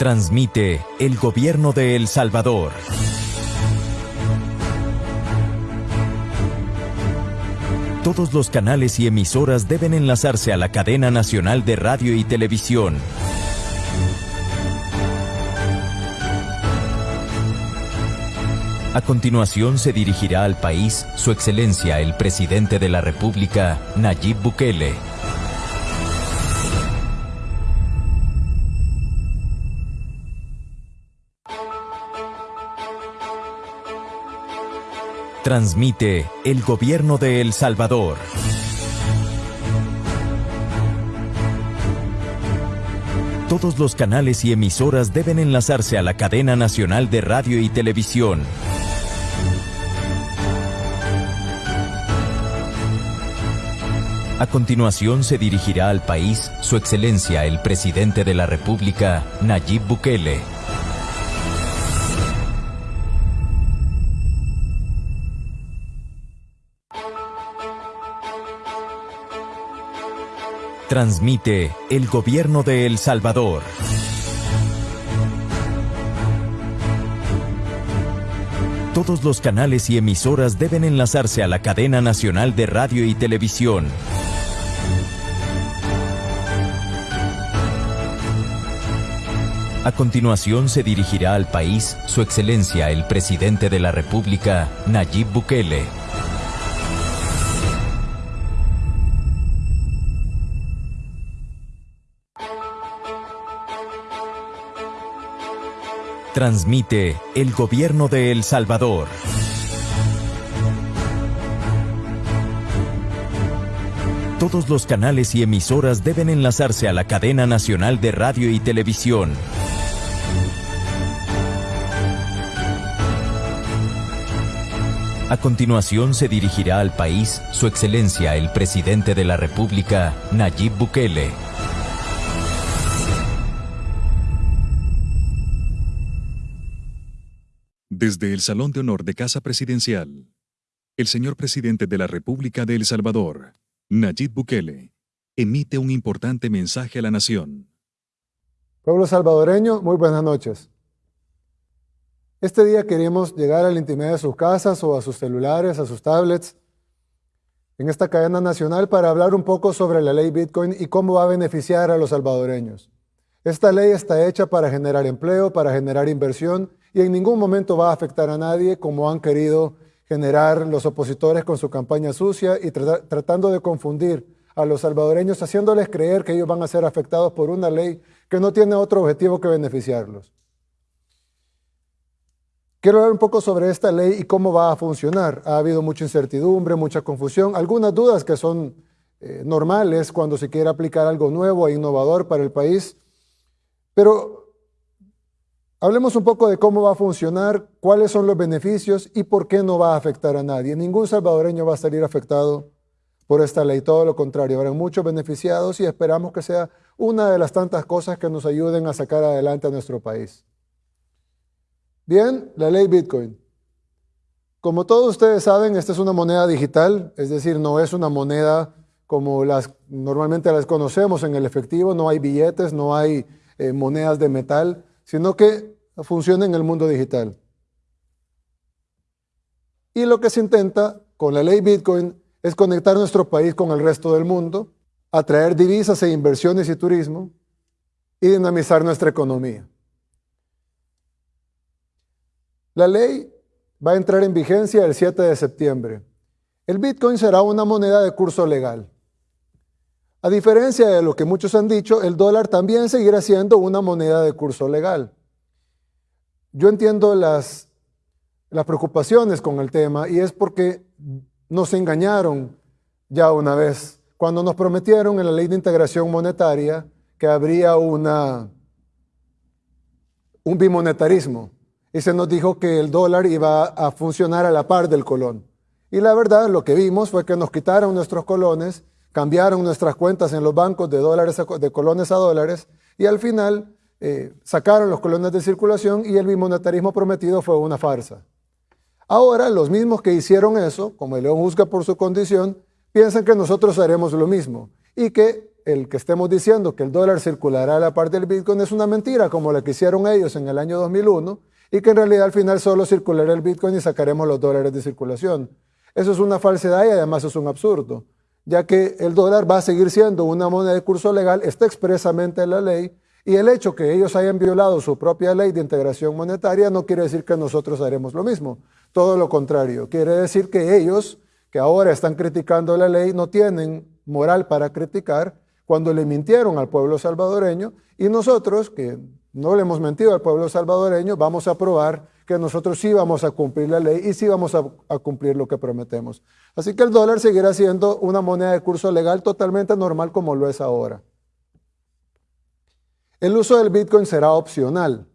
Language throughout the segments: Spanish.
Transmite el gobierno de El Salvador. Todos los canales y emisoras deben enlazarse a la cadena nacional de radio y televisión. A continuación se dirigirá al país Su Excelencia el Presidente de la República, Nayib Bukele. Transmite el gobierno de El Salvador. Todos los canales y emisoras deben enlazarse a la cadena nacional de radio y televisión. A continuación se dirigirá al país Su Excelencia el Presidente de la República, Nayib Bukele. Transmite el gobierno de El Salvador. Todos los canales y emisoras deben enlazarse a la cadena nacional de radio y televisión. A continuación se dirigirá al país Su Excelencia el Presidente de la República, Nayib Bukele. Transmite el gobierno de El Salvador. Todos los canales y emisoras deben enlazarse a la cadena nacional de radio y televisión. A continuación se dirigirá al país Su Excelencia el Presidente de la República, Nayib Bukele. Desde el Salón de Honor de Casa Presidencial, el señor presidente de la República de El Salvador, Nayib Bukele, emite un importante mensaje a la nación. Pueblo salvadoreño, muy buenas noches. Este día queremos llegar a la intimidad de sus casas o a sus celulares, a sus tablets, en esta cadena nacional para hablar un poco sobre la ley Bitcoin y cómo va a beneficiar a los salvadoreños. Esta ley está hecha para generar empleo, para generar inversión y en ningún momento va a afectar a nadie como han querido generar los opositores con su campaña sucia y tratando de confundir a los salvadoreños, haciéndoles creer que ellos van a ser afectados por una ley que no tiene otro objetivo que beneficiarlos. Quiero hablar un poco sobre esta ley y cómo va a funcionar. Ha habido mucha incertidumbre, mucha confusión, algunas dudas que son eh, normales cuando se quiere aplicar algo nuevo e innovador para el país, pero Hablemos un poco de cómo va a funcionar, cuáles son los beneficios y por qué no va a afectar a nadie. Ningún salvadoreño va a salir afectado por esta ley, todo lo contrario, habrá muchos beneficiados y esperamos que sea una de las tantas cosas que nos ayuden a sacar adelante a nuestro país. Bien, la ley Bitcoin. Como todos ustedes saben, esta es una moneda digital, es decir, no es una moneda como las normalmente las conocemos en el efectivo, no hay billetes, no hay eh, monedas de metal sino que funciona en el mundo digital. Y lo que se intenta con la ley Bitcoin es conectar nuestro país con el resto del mundo, atraer divisas e inversiones y turismo y dinamizar nuestra economía. La ley va a entrar en vigencia el 7 de septiembre. El Bitcoin será una moneda de curso legal. A diferencia de lo que muchos han dicho, el dólar también seguirá siendo una moneda de curso legal. Yo entiendo las, preocupaciones con el tema y es porque nos engañaron ya una vez cuando nos prometieron en la ley de integración monetaria que habría un bimonetarismo y se nos dijo que el dólar iba a funcionar a la par del colón. Y la verdad, lo que vimos fue que nos quitaron nuestros colones cambiaron nuestras cuentas en los bancos de, dólares de colones a dólares y al final eh, sacaron los colones de circulación y el bimonetarismo prometido fue una farsa. Ahora los mismos que hicieron eso, como el león juzga por su condición, piensan que nosotros haremos lo mismo y que el que estemos diciendo que el dólar circulará a la par del Bitcoin es una mentira, como la que hicieron ellos en el año 2001, y que en realidad al final solo circulará el Bitcoin y sacaremos los dólares de circulación. Eso es una falsedad y además es un absurdo, ya que el dólar va a seguir siendo una moneda de curso legal, está expresamente en la ley, y el hecho que ellos hayan violado su propia ley de integración monetaria no quiere decir que nosotros haremos lo mismo, todo lo contrario, quiere decir que ellos, que ahora están criticando la ley, no tienen moral para criticar cuando le mintieron al pueblo salvadoreño y nosotros, que no le hemos mentido al pueblo salvadoreño, vamos a probar que nosotros sí vamos a cumplir la ley y sí vamos a, cumplir lo que prometemos. Así que el dólar seguirá siendo una moneda de curso legal totalmente normal como lo es ahora. El uso del Bitcoin será opcional.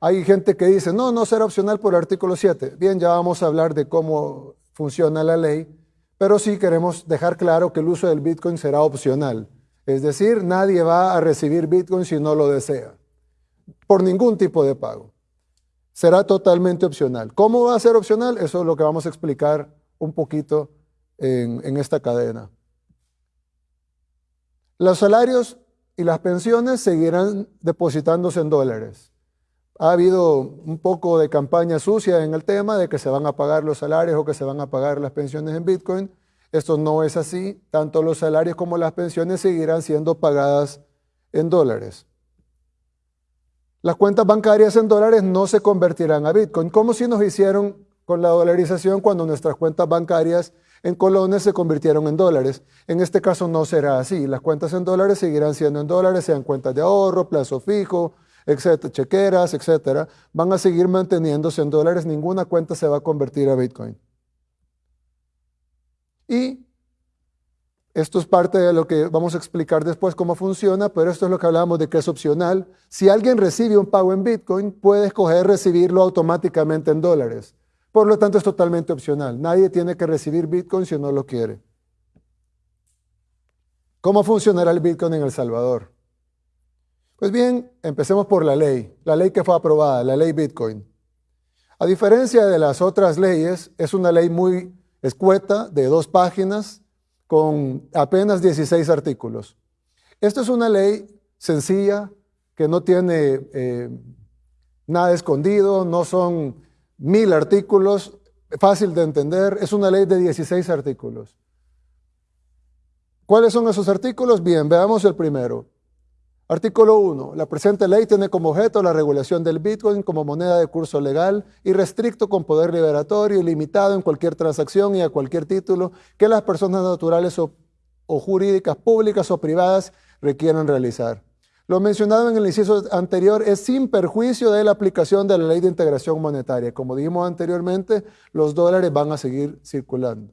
Hay gente que dice, no, no será opcional por el artículo 7. Bien, ya vamos a hablar de cómo funciona la ley, pero sí queremos dejar claro que el uso del Bitcoin será opcional. Es decir, nadie va a recibir Bitcoin si no lo desea, por ningún tipo de pago. Será totalmente opcional. ¿Cómo va a ser opcional? Eso es lo que vamos a explicar un poquito en, en esta cadena. Los salarios y las pensiones seguirán depositándose en dólares. Ha habido un poco de campaña sucia en el tema de que se van a pagar los salarios o que se van a pagar las pensiones en Bitcoin. Esto no es así. Tanto los salarios como las pensiones seguirán siendo pagadas en dólares. Las cuentas bancarias en dólares no se convertirán a Bitcoin, como si nos hicieron con la dolarización cuando nuestras cuentas bancarias en colones se convirtieron en dólares. En este caso no será así. Las cuentas en dólares seguirán siendo en dólares, sean cuentas de ahorro, plazo fijo, etcétera, chequeras, etcétera. Van a seguir manteniéndose en dólares. Ninguna cuenta se va a convertir a Bitcoin. Y esto es parte de lo que vamos a explicar después cómo funciona, pero esto es lo que hablamos de que es opcional. Si alguien recibe un pago en Bitcoin, puede escoger recibirlo automáticamente en dólares. Por lo tanto, es totalmente opcional. Nadie tiene que recibir Bitcoin si no lo quiere. ¿Cómo funcionará el Bitcoin en El Salvador? Pues bien, empecemos por la ley, la ley que fue aprobada, la ley Bitcoin. A diferencia de las otras leyes, es una ley muy escueta, de dos páginas, con apenas 16 artículos. Esta es una ley sencilla, que no tiene eh, nada escondido, no son mil artículos, fácil de entender, es una ley de 16 artículos. ¿Cuáles son esos artículos? Bien, veamos el primero. Artículo 1. La presente ley tiene como objeto la regulación del Bitcoin como moneda de curso legal y restricto con poder liberatorio y limitado en cualquier transacción y a cualquier título que las personas naturales o, o jurídicas públicas o privadas requieran realizar. Lo mencionado en el inciso anterior es sin perjuicio de la aplicación de la ley de integración monetaria. Como dijimos anteriormente, los dólares van a seguir circulando,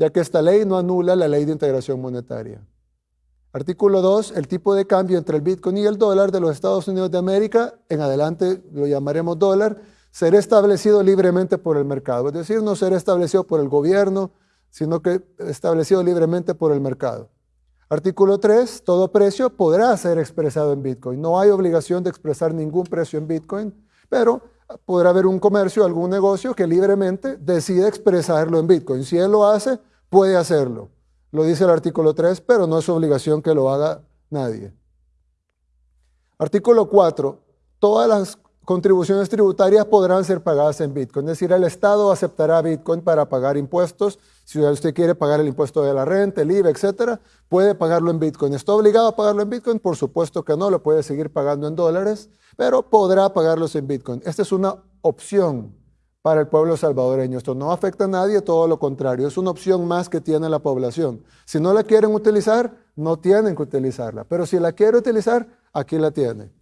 ya que esta ley no anula la ley de integración monetaria. Artículo 2, el tipo de cambio entre el Bitcoin y el dólar de los Estados Unidos de América, en adelante lo llamaremos dólar, será establecido libremente por el mercado. Es decir, no será establecido por el gobierno, sino que establecido libremente por el mercado. Artículo 3, todo precio podrá ser expresado en Bitcoin. No hay obligación de expresar ningún precio en Bitcoin, pero podrá haber un comercio, algún negocio que libremente decide expresarlo en Bitcoin. Si él lo hace, puede hacerlo. Lo dice el artículo 3, pero no es obligación que lo haga nadie. Artículo 4. Todas las contribuciones tributarias podrán ser pagadas en Bitcoin. Es decir, el Estado aceptará Bitcoin para pagar impuestos. Si usted quiere pagar el impuesto de la renta, el IVA, etcétera, puede pagarlo en Bitcoin. ¿Está obligado a pagarlo en Bitcoin? Por supuesto que no, lo puede seguir pagando en dólares, pero podrá pagarlos en Bitcoin. Esta es una opción para el pueblo salvadoreño. Esto no afecta a nadie, todo lo contrario, es una opción más que tiene la población. Si no la quieren utilizar, no tienen que utilizarla, pero si la quiere utilizar, aquí la tiene.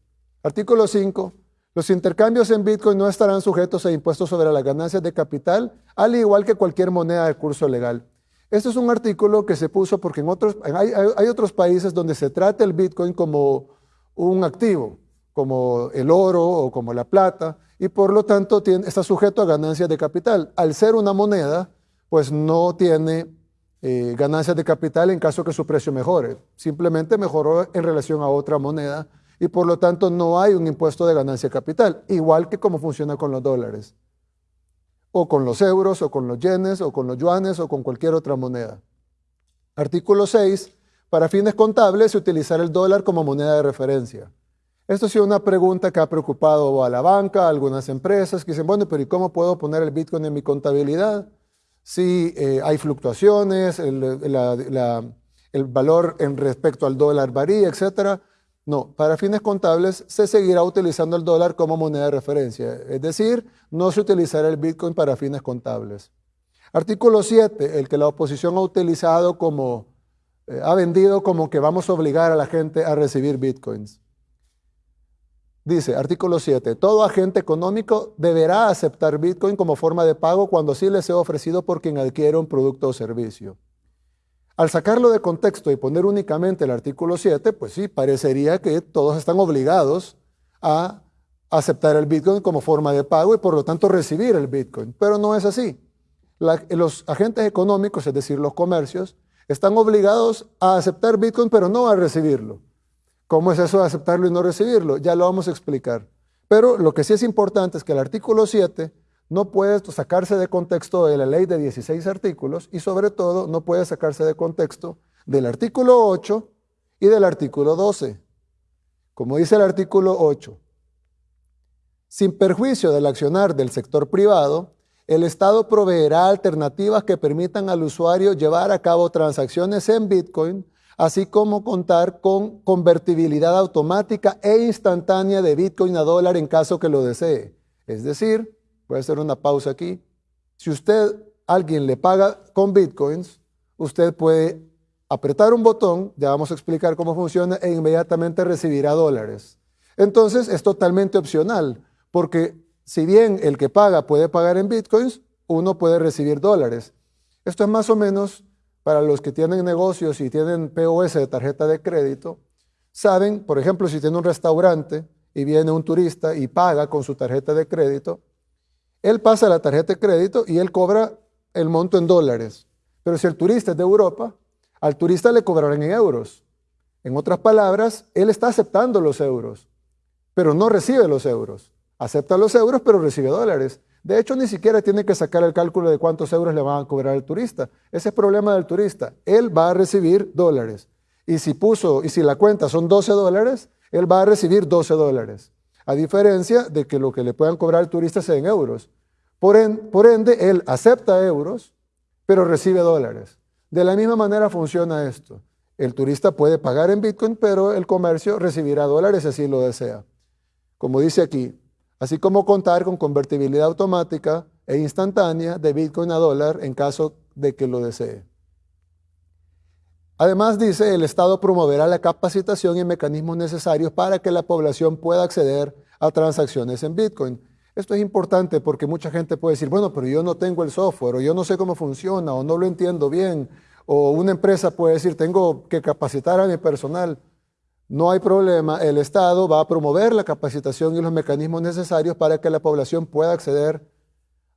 Artículo 5. Los intercambios en Bitcoin no estarán sujetos a impuestos sobre las ganancias de capital, al igual que cualquier moneda de curso legal. Este es un artículo que se puso porque en otros, hay, hay otros países donde se trata el Bitcoin como un activo, como el oro o como la plata, y por lo tanto está sujeto a ganancias de capital. Al ser una moneda, pues no tiene eh, ganancias de capital en caso que su precio mejore. Simplemente mejoró en relación a otra moneda y por lo tanto no hay un impuesto de ganancia de capital, igual que como funciona con los dólares, o con los euros, o con los yenes, o con los yuanes, o con cualquier otra moneda. Artículo 6. para fines contables utilizar el dólar como moneda de referencia. Esto ha sido una pregunta que ha preocupado a la banca, a algunas empresas que dicen, bueno, pero ¿y cómo puedo poner el Bitcoin en mi contabilidad? Si eh, hay fluctuaciones, el, el, valor en respecto al dólar varía, etc. No, para fines contables se seguirá utilizando el dólar como moneda de referencia, es decir, no se utilizará el Bitcoin para fines contables. Artículo 7, el que la oposición ha utilizado como, eh, ha vendido como que vamos a obligar a la gente a recibir Bitcoins. Dice, artículo 7, todo agente económico deberá aceptar Bitcoin como forma de pago cuando sí le sea ofrecido por quien adquiere un producto o servicio. Al sacarlo de contexto y poner únicamente el artículo 7, pues sí, parecería que todos están obligados a aceptar el Bitcoin como forma de pago y por lo tanto recibir el Bitcoin. Pero no es así. los agentes económicos, es decir, los comercios, están obligados a aceptar Bitcoin, pero no a recibirlo. ¿Cómo es eso de aceptarlo y no recibirlo? Ya lo vamos a explicar. Pero lo que sí es importante es que el artículo 7 no puede sacarse de contexto de la ley de 16 artículos y sobre todo no puede sacarse de contexto del artículo 8 y del artículo 12. Como dice el artículo 8, sin perjuicio del accionar del sector privado, el Estado proveerá alternativas que permitan al usuario llevar a cabo transacciones en Bitcoin así como contar con convertibilidad automática e instantánea de Bitcoin a dólar en caso que lo desee. Es decir, voy a hacer una pausa aquí, si usted, alguien le paga con Bitcoins, usted puede apretar un botón, ya vamos a explicar cómo funciona, e inmediatamente recibirá dólares. Entonces es totalmente opcional, porque si bien el que paga puede pagar en Bitcoins, uno puede recibir dólares. Esto es más o menos para los que tienen negocios y tienen POS de tarjeta de crédito, saben, por ejemplo, si tiene un restaurante y viene un turista y paga con su tarjeta de crédito, él pasa la tarjeta de crédito y él cobra el monto en dólares. Pero si el turista es de Europa, al turista le cobrarán en euros. En otras palabras, él está aceptando los euros, pero no recibe los euros. Acepta los euros, pero recibe dólares. De hecho, ni siquiera tiene que sacar el cálculo de cuántos euros le van a cobrar al turista. Ese es problema del turista. Él va a recibir dólares. Y si puso, y si la cuenta son 12 dólares, él va a recibir 12 dólares. A diferencia de que lo que le puedan cobrar al turista sea en euros. Por, por ende, él acepta euros, pero recibe dólares. De la misma manera funciona esto. El turista puede pagar en Bitcoin, pero el comercio recibirá dólares si así lo desea. Como dice aquí, así como contar con convertibilidad automática e instantánea de Bitcoin a dólar en caso de que lo desee. Además, dice, el Estado promoverá la capacitación y mecanismos necesarios para que la población pueda acceder a transacciones en Bitcoin. Esto es importante porque mucha gente puede decir, bueno, pero yo no tengo el software, o yo no sé cómo funciona, o no lo entiendo bien, o una empresa puede decir, tengo que capacitar a mi personal. No hay problema, el Estado va a promover la capacitación y los mecanismos necesarios para que la población pueda acceder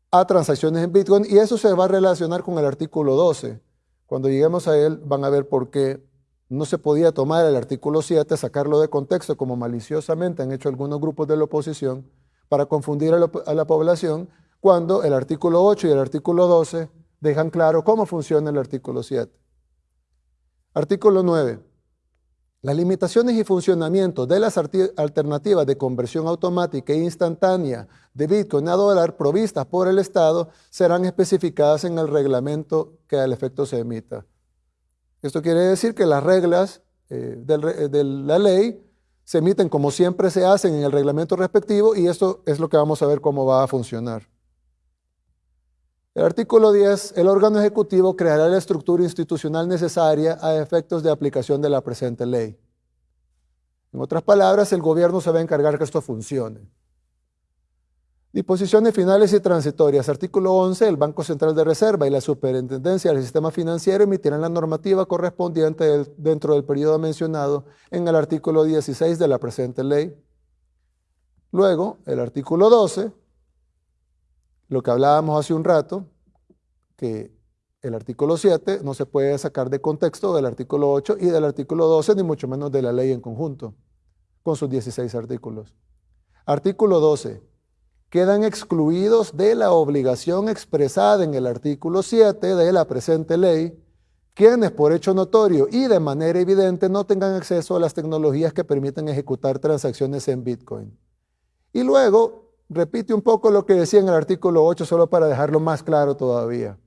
a transacciones en Bitcoin y eso se va a relacionar con el artículo 12. Cuando lleguemos a él van a ver por qué no se podía tomar el artículo 7, sacarlo de contexto como maliciosamente han hecho algunos grupos de la oposición para confundir a la, a la población cuando el artículo 8 y el artículo 12 dejan claro cómo funciona el artículo 7. Artículo 9. Las limitaciones y funcionamiento de las alternativas de conversión automática e instantánea de Bitcoin a dólar provistas por el Estado serán especificadas en el reglamento que al efecto se emita. Esto quiere decir que las reglas eh, de la ley se emiten como siempre se hacen en el reglamento respectivo y esto es lo que vamos a ver cómo va a funcionar. El artículo 10, el órgano ejecutivo creará la estructura institucional necesaria a efectos de aplicación de la presente ley. En otras palabras, el gobierno se va a encargar que esto funcione. Disposiciones finales y transitorias. Artículo 11. El Banco Central de Reserva y la Superintendencia del Sistema Financiero emitirán la normativa correspondiente dentro del periodo mencionado en el artículo 16 de la presente ley. Luego, el artículo 12 lo que hablábamos hace un rato, que el artículo 7 no se puede sacar de contexto del artículo 8 y del artículo 12, ni mucho menos de la ley en conjunto, con sus 16 artículos. Artículo 12. Quedan excluidos de la obligación expresada en el artículo 7 de la presente ley quienes por hecho notorio y de manera evidente no tengan acceso a las tecnologías que permiten ejecutar transacciones en Bitcoin. Y luego repite un poco lo que decía en el artículo 8, solo para dejarlo más claro todavía.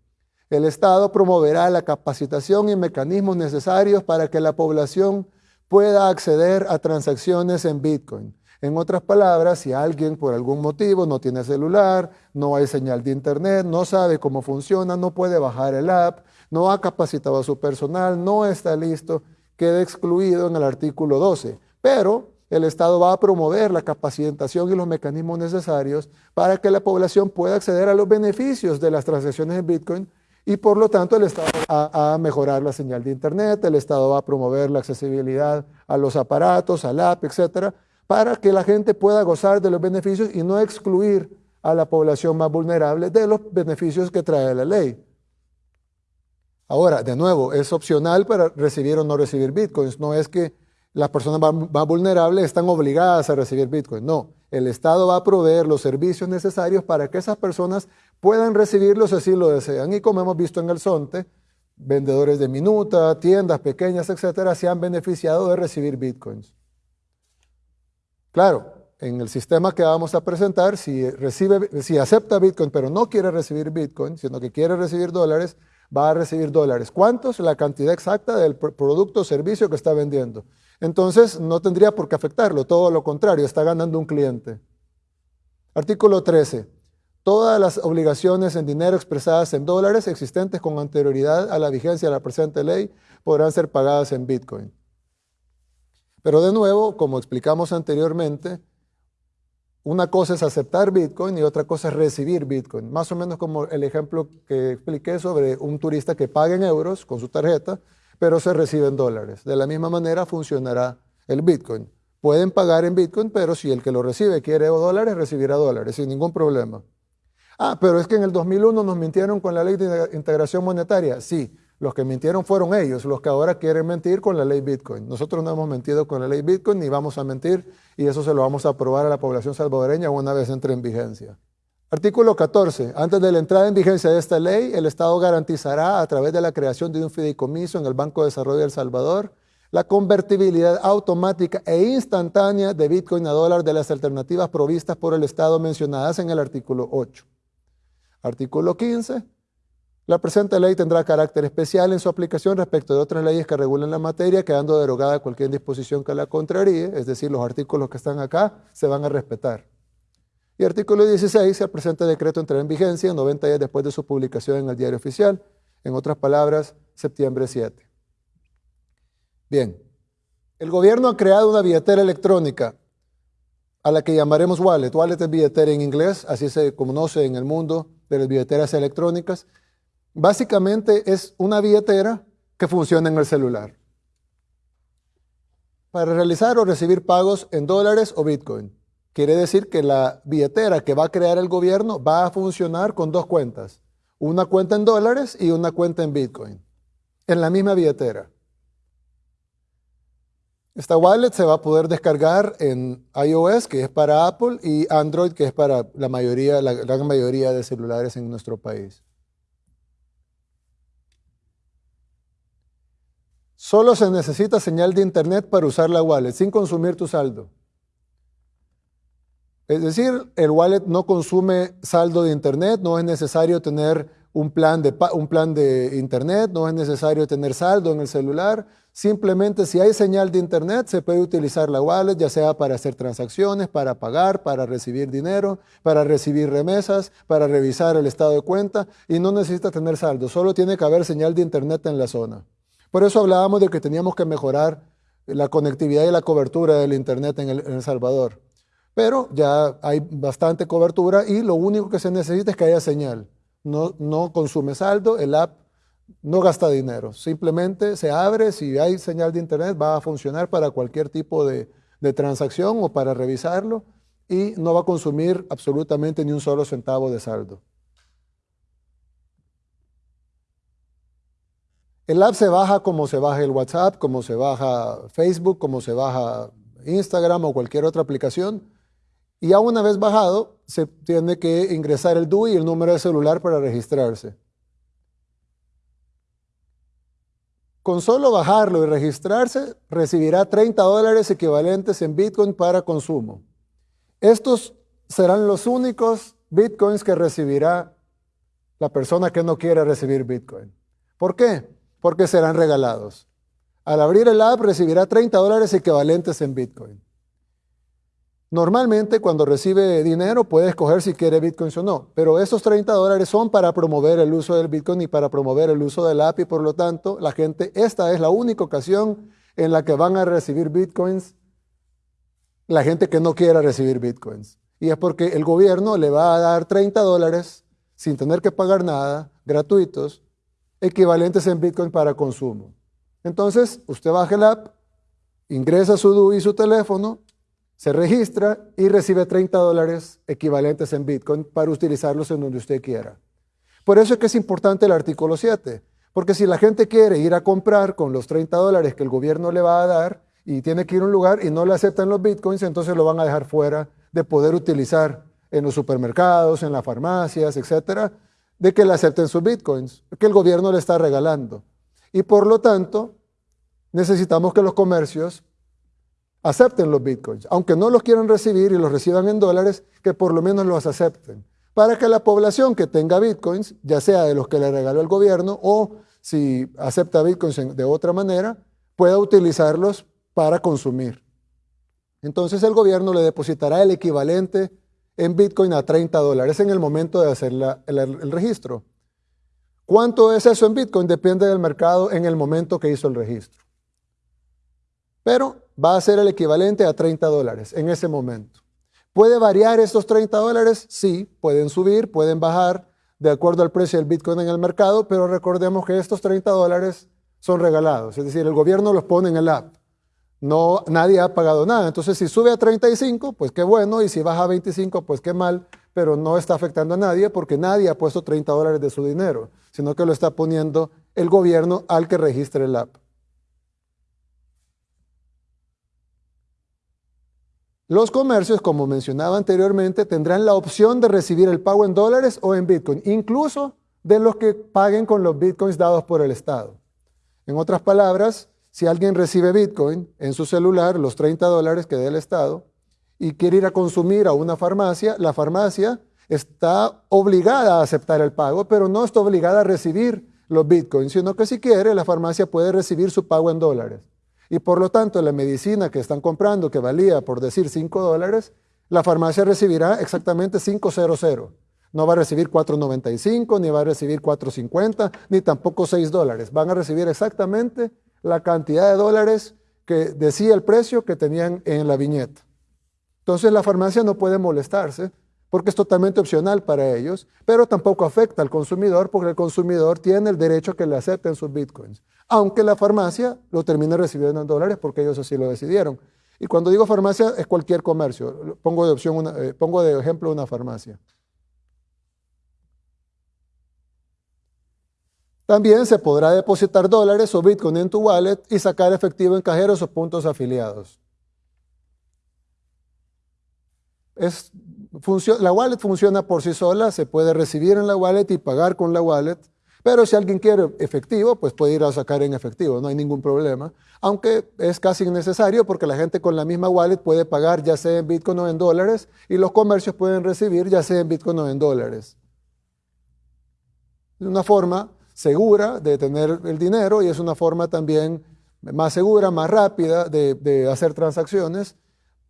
El Estado promoverá la capacitación y mecanismos necesarios para que la población pueda acceder a transacciones en Bitcoin. En otras palabras, si alguien por algún motivo no tiene celular, no hay señal de internet, no sabe cómo funciona, no puede bajar el app, no ha capacitado a su personal, no está listo, queda excluido en el artículo 12. Pero el Estado va a promover la capacitación y los mecanismos necesarios para que la población pueda acceder a los beneficios de las transacciones en Bitcoin y por lo tanto el Estado va a mejorar la señal de Internet, el Estado va a promover la accesibilidad a los aparatos, al app, etcétera, para que la gente pueda gozar de los beneficios y no excluir a la población más vulnerable de los beneficios que trae la ley. Ahora, de nuevo, es opcional para recibir o no recibir bitcoins. No es que las personas más, vulnerables están obligadas a recibir bitcoins. No, el Estado va a proveer los servicios necesarios para que esas personas puedan recibirlos si así lo desean. Y como hemos visto en el SONTE, vendedores de minuta, tiendas pequeñas, etcétera, se han beneficiado de recibir bitcoins. Claro, en el sistema que vamos a presentar, si, recibe, si acepta bitcoin pero no quiere recibir bitcoin, sino que quiere recibir dólares, va a recibir dólares. ¿Cuántos? La cantidad exacta del producto o servicio que está vendiendo. Entonces, no tendría por qué afectarlo, todo lo contrario, está ganando un cliente. Artículo 13. Todas las obligaciones en dinero expresadas en dólares existentes con anterioridad a la vigencia de la presente ley podrán ser pagadas en Bitcoin. Pero de nuevo, como explicamos anteriormente, una cosa es aceptar Bitcoin y otra cosa es recibir Bitcoin. Más o menos como el ejemplo que expliqué sobre un turista que paga en euros con su tarjeta, pero se recibe en dólares. De la misma manera funcionará el Bitcoin. Pueden pagar en Bitcoin, pero si el que lo recibe quiere dólares, recibirá dólares sin ningún problema. Ah, pero es que en el 2001 nos mintieron con la ley de integración monetaria. Sí, los que mintieron fueron ellos, los que ahora quieren mentir con la ley Bitcoin. Nosotros no hemos mentido con la ley Bitcoin ni vamos a mentir y eso se lo vamos a aprobar a la población salvadoreña una vez entre en vigencia. Artículo 14. Antes de la entrada en vigencia de esta ley, el Estado garantizará a través de la creación de un fideicomiso en el Banco de Desarrollo de El Salvador la convertibilidad automática e instantánea de Bitcoin a dólar de las alternativas provistas por el Estado mencionadas en el artículo 8. Artículo 15. La presente ley tendrá carácter especial en su aplicación respecto de otras leyes que regulen la materia, quedando derogada cualquier disposición que la contraríe, es decir, los artículos que están acá se van a respetar. Y artículo 16, el presente decreto entrará en vigencia 90 días después de su publicación en el diario oficial, en otras palabras, septiembre 7. Bien, el gobierno ha creado una billetera electrónica a la que llamaremos wallet. Wallet es billetera en inglés, así se conoce en el mundo de las billeteras electrónicas. Básicamente es una billetera que funciona en el celular para realizar o recibir pagos en dólares o Bitcoin. Quiere decir que la billetera que va a crear el gobierno va a funcionar con dos cuentas, una cuenta en dólares y una cuenta en Bitcoin, en la misma billetera. Esta wallet se va a poder descargar en iOS, que es para Apple, y Android, que es para la mayoría, la gran mayoría de celulares en nuestro país. Solo se necesita señal de internet para usar la wallet, sin consumir tu saldo. Es decir, el wallet no consume saldo de internet, no es necesario tener un plan, de, un plan de internet, no es necesario tener saldo en el celular. Simplemente si hay señal de internet se puede utilizar la wallet, ya sea para hacer transacciones, para pagar, para recibir dinero, para recibir remesas, para revisar el estado de cuenta y no necesita tener saldo, solo tiene que haber señal de internet en la zona. Por eso hablábamos de que teníamos que mejorar la conectividad y la cobertura del Internet en El, Salvador. Pero ya hay bastante cobertura y lo único que se necesita es que haya señal. No, no consume saldo, el app no gasta dinero. Simplemente se abre, si hay señal de Internet va a funcionar para cualquier tipo de, de transacción o para revisarlo y no va a consumir absolutamente ni un solo centavo de saldo. El app se baja como se baja el WhatsApp, como se baja Facebook, como se baja Instagram o cualquier otra aplicación. Y ya una vez bajado, se tiene que ingresar el DUI y el número de celular para registrarse. con solo bajarlo y registrarse, recibirá 30 dólares equivalentes en Bitcoin para consumo. Estos serán los únicos Bitcoins que recibirá la persona que no quiere recibir Bitcoin. ¿Por qué? Porque serán regalados. Al abrir el app recibirá 30 dólares equivalentes en Bitcoin. Normalmente cuando recibe dinero puede escoger si quiere bitcoins o no, pero esos 30 dólares son para promover el uso del bitcoin y para promover el uso del app y por lo tanto la gente, esta es la única ocasión en la que van a recibir bitcoins la gente que no quiera recibir bitcoins. Y es porque el gobierno le va a dar 30 dólares sin tener que pagar nada, gratuitos, equivalentes en bitcoin para consumo. Entonces, usted baja el app, ingresa su DUI y su teléfono, se registra y recibe 30 dólares equivalentes en Bitcoin para utilizarlos en donde usted quiera. Por eso es que es importante el artículo 7, porque si la gente quiere ir a comprar con los 30 dólares que el gobierno le va a dar y tiene que ir a un lugar y no le aceptan los Bitcoins, entonces lo van a dejar fuera de poder utilizar en los supermercados, en las farmacias, etcétera, de que le acepten sus Bitcoins, que el gobierno le está regalando. Y por lo tanto, necesitamos que los comercios acepten los bitcoins, aunque no los quieran recibir y los reciban en dólares, que por lo menos los acepten, para que la población que tenga bitcoins, ya sea de los que le regaló el gobierno o si acepta bitcoins de otra manera, pueda utilizarlos para consumir. Entonces el gobierno le depositará el equivalente en bitcoin a 30 dólares en el momento de hacer el, el registro. ¿Cuánto es eso en bitcoin? Depende del mercado en el momento que hizo el registro. Pero va a ser el equivalente a 30 dólares en ese momento. ¿Puede variar estos 30 dólares? Sí, pueden subir, pueden bajar de acuerdo al precio del Bitcoin en el mercado, pero recordemos que estos 30 dólares son regalados, es decir, el gobierno los pone en el app. No, nadie ha pagado nada. Entonces, si sube a 35, pues qué bueno, y si baja a 25, pues qué mal, pero no está afectando a nadie porque nadie ha puesto 30 dólares de su dinero, sino que lo está poniendo el gobierno al que registre el app. Los comercios, como mencionaba anteriormente, tendrán la opción de recibir el pago en dólares o en Bitcoin, incluso de los que paguen con los Bitcoins dados por el Estado. En otras palabras, si alguien recibe Bitcoin en su celular, los 30 dólares que dé el Estado, y quiere ir a consumir a una farmacia, la farmacia está obligada a aceptar el pago, pero no está obligada a recibir los Bitcoins, sino que si quiere, la farmacia puede recibir su pago en dólares. Y por lo tanto, la medicina que están comprando, que valía, por decir, 5 dólares, la farmacia recibirá exactamente 500. No va a recibir 4.95, ni va a recibir 4.50, ni tampoco 6 dólares. Van a recibir exactamente la cantidad de dólares que decía el precio que tenían en la viñeta. Entonces la farmacia no puede molestarse porque es totalmente opcional para ellos, pero tampoco afecta al consumidor porque el consumidor tiene el derecho que le acepten sus bitcoins, aunque la farmacia lo termine recibiendo en dólares porque ellos así lo decidieron. Y cuando digo farmacia es cualquier comercio, pongo de, opción eh, pongo de ejemplo una farmacia. También se podrá depositar dólares o bitcoin en tu wallet y sacar efectivo en cajeros o puntos afiliados. Es la wallet funciona por sí sola, se puede recibir en la wallet y pagar con la wallet, pero si alguien quiere efectivo, pues puede ir a sacar en efectivo, no hay ningún problema, aunque es casi innecesario porque la gente con la misma wallet puede pagar ya sea en Bitcoin o en dólares y los comercios pueden recibir ya sea en Bitcoin o en dólares. Es una forma segura de tener el dinero y es una forma también más segura, más rápida de, de hacer transacciones,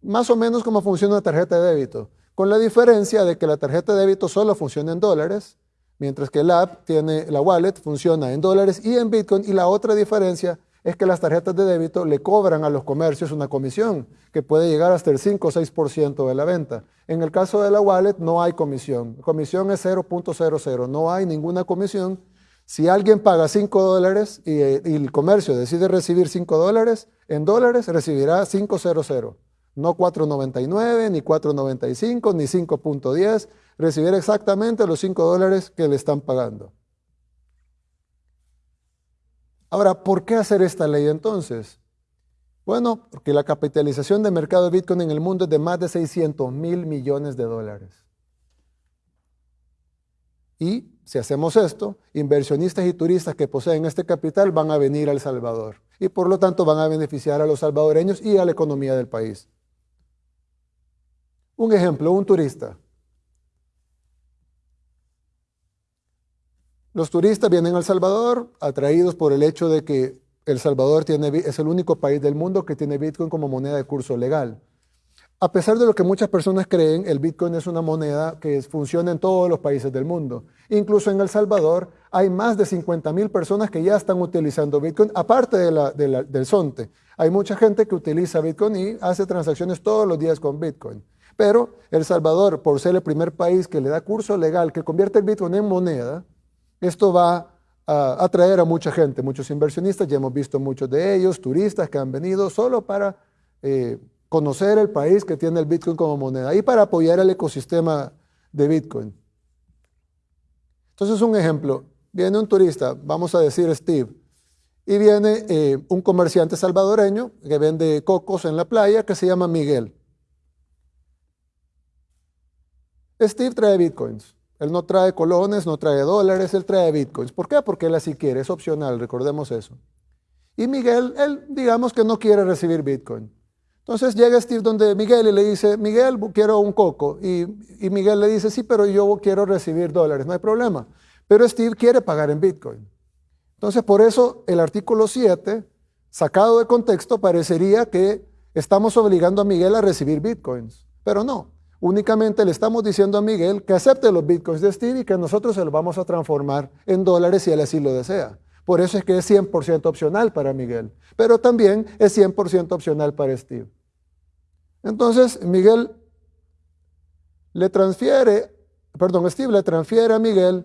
más o menos como funciona una tarjeta de débito con la diferencia de que la tarjeta de débito solo funciona en dólares, mientras que la app tiene, la wallet funciona en dólares y en Bitcoin, y la otra diferencia es que las tarjetas de débito le cobran a los comercios una comisión que puede llegar hasta el 5 o 6% de la venta. En el caso de la wallet no hay comisión. comisión es 0.00, no hay ninguna comisión. Si alguien paga 5 dólares y, y, el comercio decide recibir 5 dólares, en dólares recibirá 500. No 4.99, ni 4.95, ni 5.10. Recibir exactamente los 5 dólares que le están pagando. Ahora, ¿por qué hacer esta ley entonces? Bueno, porque la capitalización de mercado de Bitcoin en el mundo es de más de 600 mil millones de dólares. Y si hacemos esto, inversionistas y turistas que poseen este capital van a venir a El Salvador y por lo tanto van a beneficiar a los salvadoreños y a la economía del país. Un ejemplo, un turista. Los turistas vienen a El Salvador atraídos por el hecho de que El Salvador es el único país del mundo que tiene Bitcoin como moneda de curso legal. A pesar de lo que muchas personas creen, el Bitcoin es una moneda que funciona en todos los países del mundo. Incluso en El Salvador hay más de 50 mil personas que ya están utilizando Bitcoin, aparte del SONTE. Hay mucha gente que utiliza Bitcoin y hace transacciones todos los días con Bitcoin. Pero El Salvador, por ser el primer país que le da curso legal, que convierte el Bitcoin en moneda, esto va a atraer a mucha gente, muchos inversionistas, ya hemos visto muchos de ellos, turistas que han venido solo para eh, conocer el país que tiene el Bitcoin como moneda y para apoyar el ecosistema de Bitcoin. Entonces, un ejemplo, viene un turista, vamos a decir Steve, y viene eh, un comerciante salvadoreño que vende cocos en la playa que se llama Miguel. Steve trae bitcoins. Él no trae colones, no trae dólares, él trae bitcoins. ¿Por qué? Porque él así quiere, es opcional, recordemos eso. Y Miguel, él digamos que no quiere recibir bitcoin. Entonces llega Steve donde Miguel y le dice, Miguel, quiero un coco. Y, Miguel le dice, sí, pero yo quiero recibir dólares, no hay problema. Pero Steve quiere pagar en Bitcoin. Entonces por eso el artículo 7, sacado de contexto, parecería que estamos obligando a Miguel a recibir Bitcoins. Pero no, únicamente le estamos diciendo a Miguel que acepte los Bitcoins de Steve y que nosotros se los vamos a transformar en dólares si él así lo desea. Por eso es que es 100% opcional para Miguel, pero también es 100% opcional para Steve. Entonces, Miguel le transfiere, perdón, Steve le transfiere a Miguel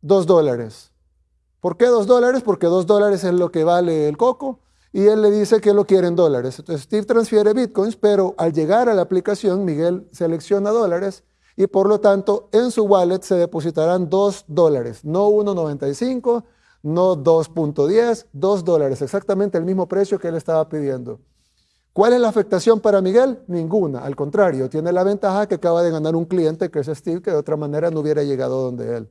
dos dólares. ¿Por qué dos dólares? Porque dos dólares es lo que vale el coco y él le dice que lo quiere en dólares. Entonces Steve transfiere bitcoins, pero al llegar a la aplicación, Miguel selecciona dólares y por lo tanto en su wallet se depositarán dos dólares, no 1.95, no 2.10, 2 dólares, exactamente el mismo precio que él estaba pidiendo. ¿Cuál es la afectación para Miguel? Ninguna, al contrario, tiene la ventaja que acaba de ganar un cliente que es Steve, que de otra manera no hubiera llegado donde él.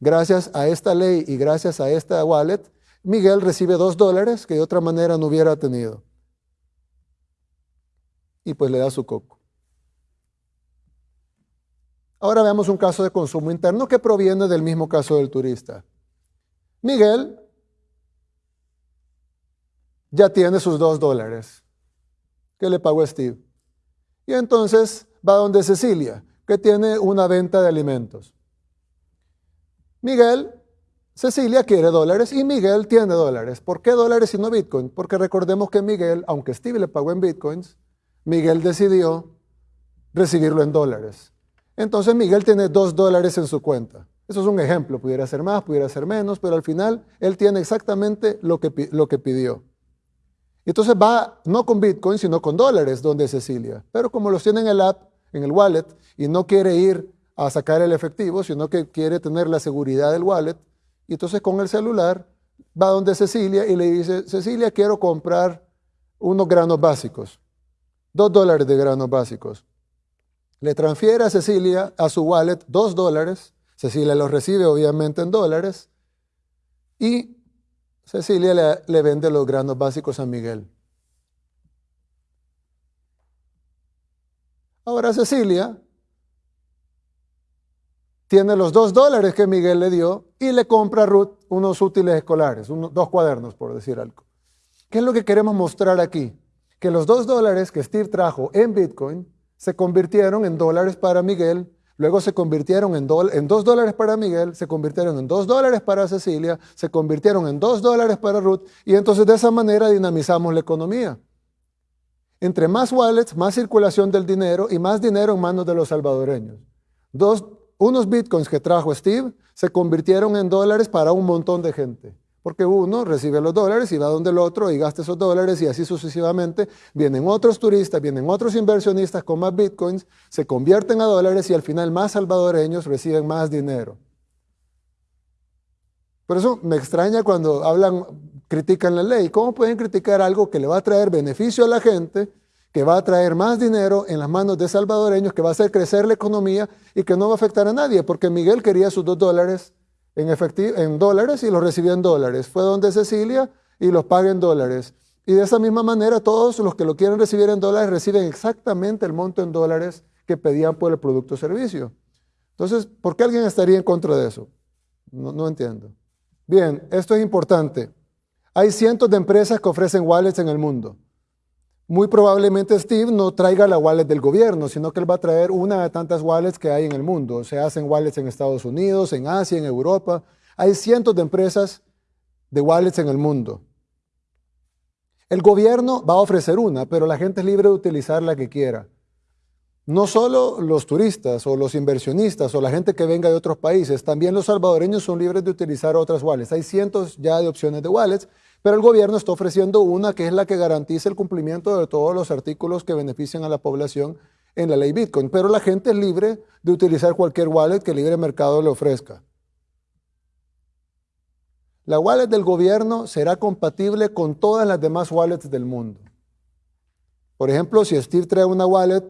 Gracias a esta ley y gracias a esta wallet, Miguel recibe 2 dólares que de otra manera no hubiera tenido. Y pues le da su coco. Ahora veamos un caso de consumo interno que proviene del mismo caso del turista. Miguel ya tiene sus dos dólares que le pagó Steve. Y entonces va donde Cecilia, que tiene una venta de alimentos. Miguel, Cecilia quiere dólares y Miguel tiene dólares. ¿Por qué dólares y no Bitcoin? Porque recordemos que Miguel, aunque Steve le pagó en Bitcoins, Miguel decidió recibirlo en dólares. Entonces Miguel tiene dos dólares en su cuenta. Eso es un ejemplo, pudiera ser más, pudiera ser menos, pero al final él tiene exactamente lo que, lo que pidió. Entonces va no con Bitcoin, sino con dólares donde Cecilia. Pero como los tiene en el app, en el wallet, y no quiere ir a sacar el efectivo, sino que quiere tener la seguridad del wallet, y entonces con el celular va donde Cecilia y le dice, Cecilia, quiero comprar unos granos básicos, dos dólares de granos básicos. Le transfiere a Cecilia a su wallet dos dólares Cecilia los recibe obviamente en dólares y Cecilia le, vende los granos básicos a Miguel. Ahora Cecilia tiene los dos dólares que Miguel le dio y le compra a Ruth unos útiles escolares, dos cuadernos por decir algo. ¿Qué es lo que queremos mostrar aquí? Que los dos dólares que Steve trajo en Bitcoin se convirtieron en dólares para Miguel Luego se convirtieron en, en dos dólares para Miguel, se convirtieron en dos dólares para Cecilia, se convirtieron en dos dólares para Ruth y entonces de esa manera dinamizamos la economía. Entre más wallets, más circulación del dinero y más dinero en manos de los salvadoreños. Dos, unos bitcoins que trajo Steve se convirtieron en dólares para un montón de gente porque uno recibe los dólares y va donde el otro y gasta esos dólares y así sucesivamente. Vienen otros turistas, vienen otros inversionistas con más bitcoins, se convierten a dólares y al final más salvadoreños reciben más dinero. Por eso me extraña cuando hablan, critican la ley. ¿Cómo pueden criticar algo que le va a traer beneficio a la gente, que va a traer más dinero en las manos de salvadoreños, que va a hacer crecer la economía y que no va a afectar a nadie? Porque Miguel quería sus dos dólares en, en dólares y los recibió en dólares. Fue donde Cecilia y los paga en dólares. Y de esa misma manera todos los que lo quieren recibir en dólares reciben exactamente el monto en dólares que pedían por el producto o servicio. Entonces, ¿por qué alguien estaría en contra de eso? No entiendo. Bien, esto es importante. Hay cientos de empresas que ofrecen wallets en el mundo. Muy probablemente Steve no traiga la wallet del gobierno, sino que él va a traer una de tantas wallets que hay en el mundo. Se hacen wallets en Estados Unidos, en Asia, en Europa. Hay cientos de empresas de wallets en el mundo. El gobierno va a ofrecer una, pero la gente es libre de utilizar la que quiera. No solo los turistas o los inversionistas o la gente que venga de otros países, también los salvadoreños son libres de utilizar otras wallets. Hay cientos ya de opciones de wallets, pero el gobierno está ofreciendo una que es la que garantiza el cumplimiento de todos los artículos que benefician a la población en la ley Bitcoin. Pero la gente es libre de utilizar cualquier wallet que el libre mercado le ofrezca. La wallet del gobierno será compatible con todas las demás wallets del mundo. Por ejemplo, si Steve trae una wallet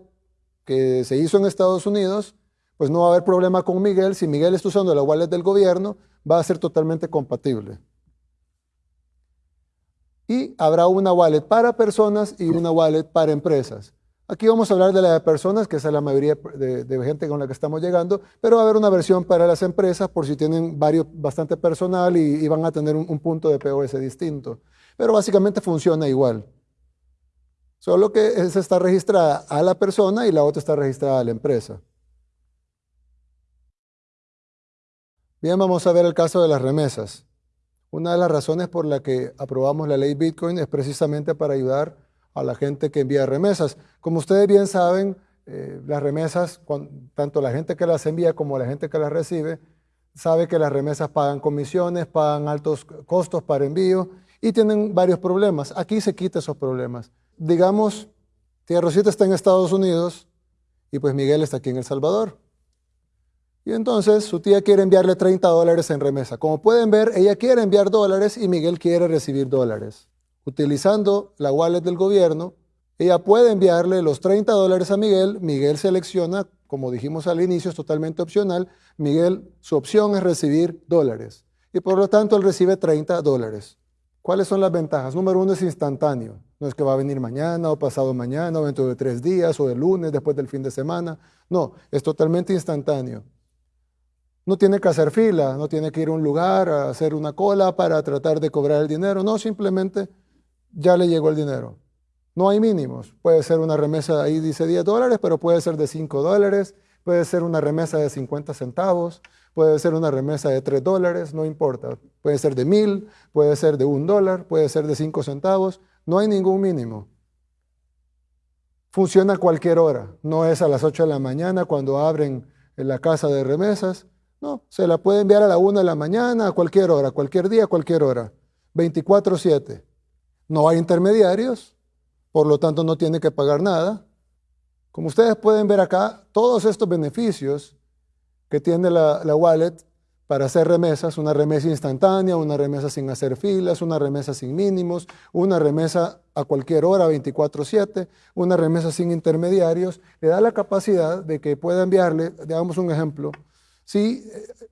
que se hizo en Estados Unidos, pues no va a haber problema con Miguel. Si Miguel está usando la wallet del gobierno, va a ser totalmente compatible. Y habrá una wallet para personas y una wallet para empresas. Aquí vamos a hablar de la de personas, que es la mayoría de, gente con la que estamos llegando, pero va a haber una versión para las empresas por si tienen varios, bastante personal y, van a tener un, un punto de POS distinto. Pero básicamente funciona igual. Solo que esa está registrada a la persona y la otra está registrada a la empresa. Bien, vamos a ver el caso de las remesas. Una de las razones por la que aprobamos la ley Bitcoin es precisamente para ayudar a la gente que envía remesas. Como ustedes bien saben, eh, las remesas, tanto la gente que las envía como la gente que las recibe, sabe que las remesas pagan comisiones, pagan altos costos para envío y tienen varios problemas. Aquí se quita esos problemas digamos, tía Rosita está en Estados Unidos y pues Miguel está aquí en El Salvador. Y entonces su tía quiere enviarle 30 dólares en remesa. Como pueden ver, ella quiere enviar dólares y Miguel quiere recibir dólares. Utilizando la wallet del gobierno, ella puede enviarle los 30 dólares a Miguel. Miguel selecciona, como dijimos al inicio, es totalmente opcional. Miguel, su opción es recibir dólares. Y por lo tanto, él recibe 30 dólares. ¿Cuáles son las ventajas? Número uno es instantáneo. No es que va a venir mañana o pasado mañana o dentro de tres días o el lunes después del fin de semana. No, es totalmente instantáneo. No tiene que hacer fila, no tiene que ir a un lugar a hacer una cola para tratar de cobrar el dinero. No, simplemente ya le llegó el dinero. No hay mínimos. Puede ser una remesa, ahí dice 10 dólares, pero puede ser de 5 dólares, puede ser una remesa de 50 centavos, puede ser una remesa de 3 dólares, no importa. Puede ser de 1000, puede ser de 1 dólar, puede ser de 5 centavos. No hay ningún mínimo. Funciona a cualquier hora. No es a las 8 de la mañana cuando abren en la casa de remesas. No, se la puede enviar a la 1 de la mañana, a cualquier hora, cualquier día, cualquier hora. 24/7. No hay intermediarios, por lo tanto no tiene que pagar nada. Como ustedes pueden ver acá, todos estos beneficios que tiene la, la wallet para hacer remesas, una remesa instantánea, una remesa sin hacer filas, una remesa sin mínimos, una remesa a cualquier hora, 24/7, una remesa sin intermediarios, le da la capacidad de que pueda enviarle, digamos un ejemplo, si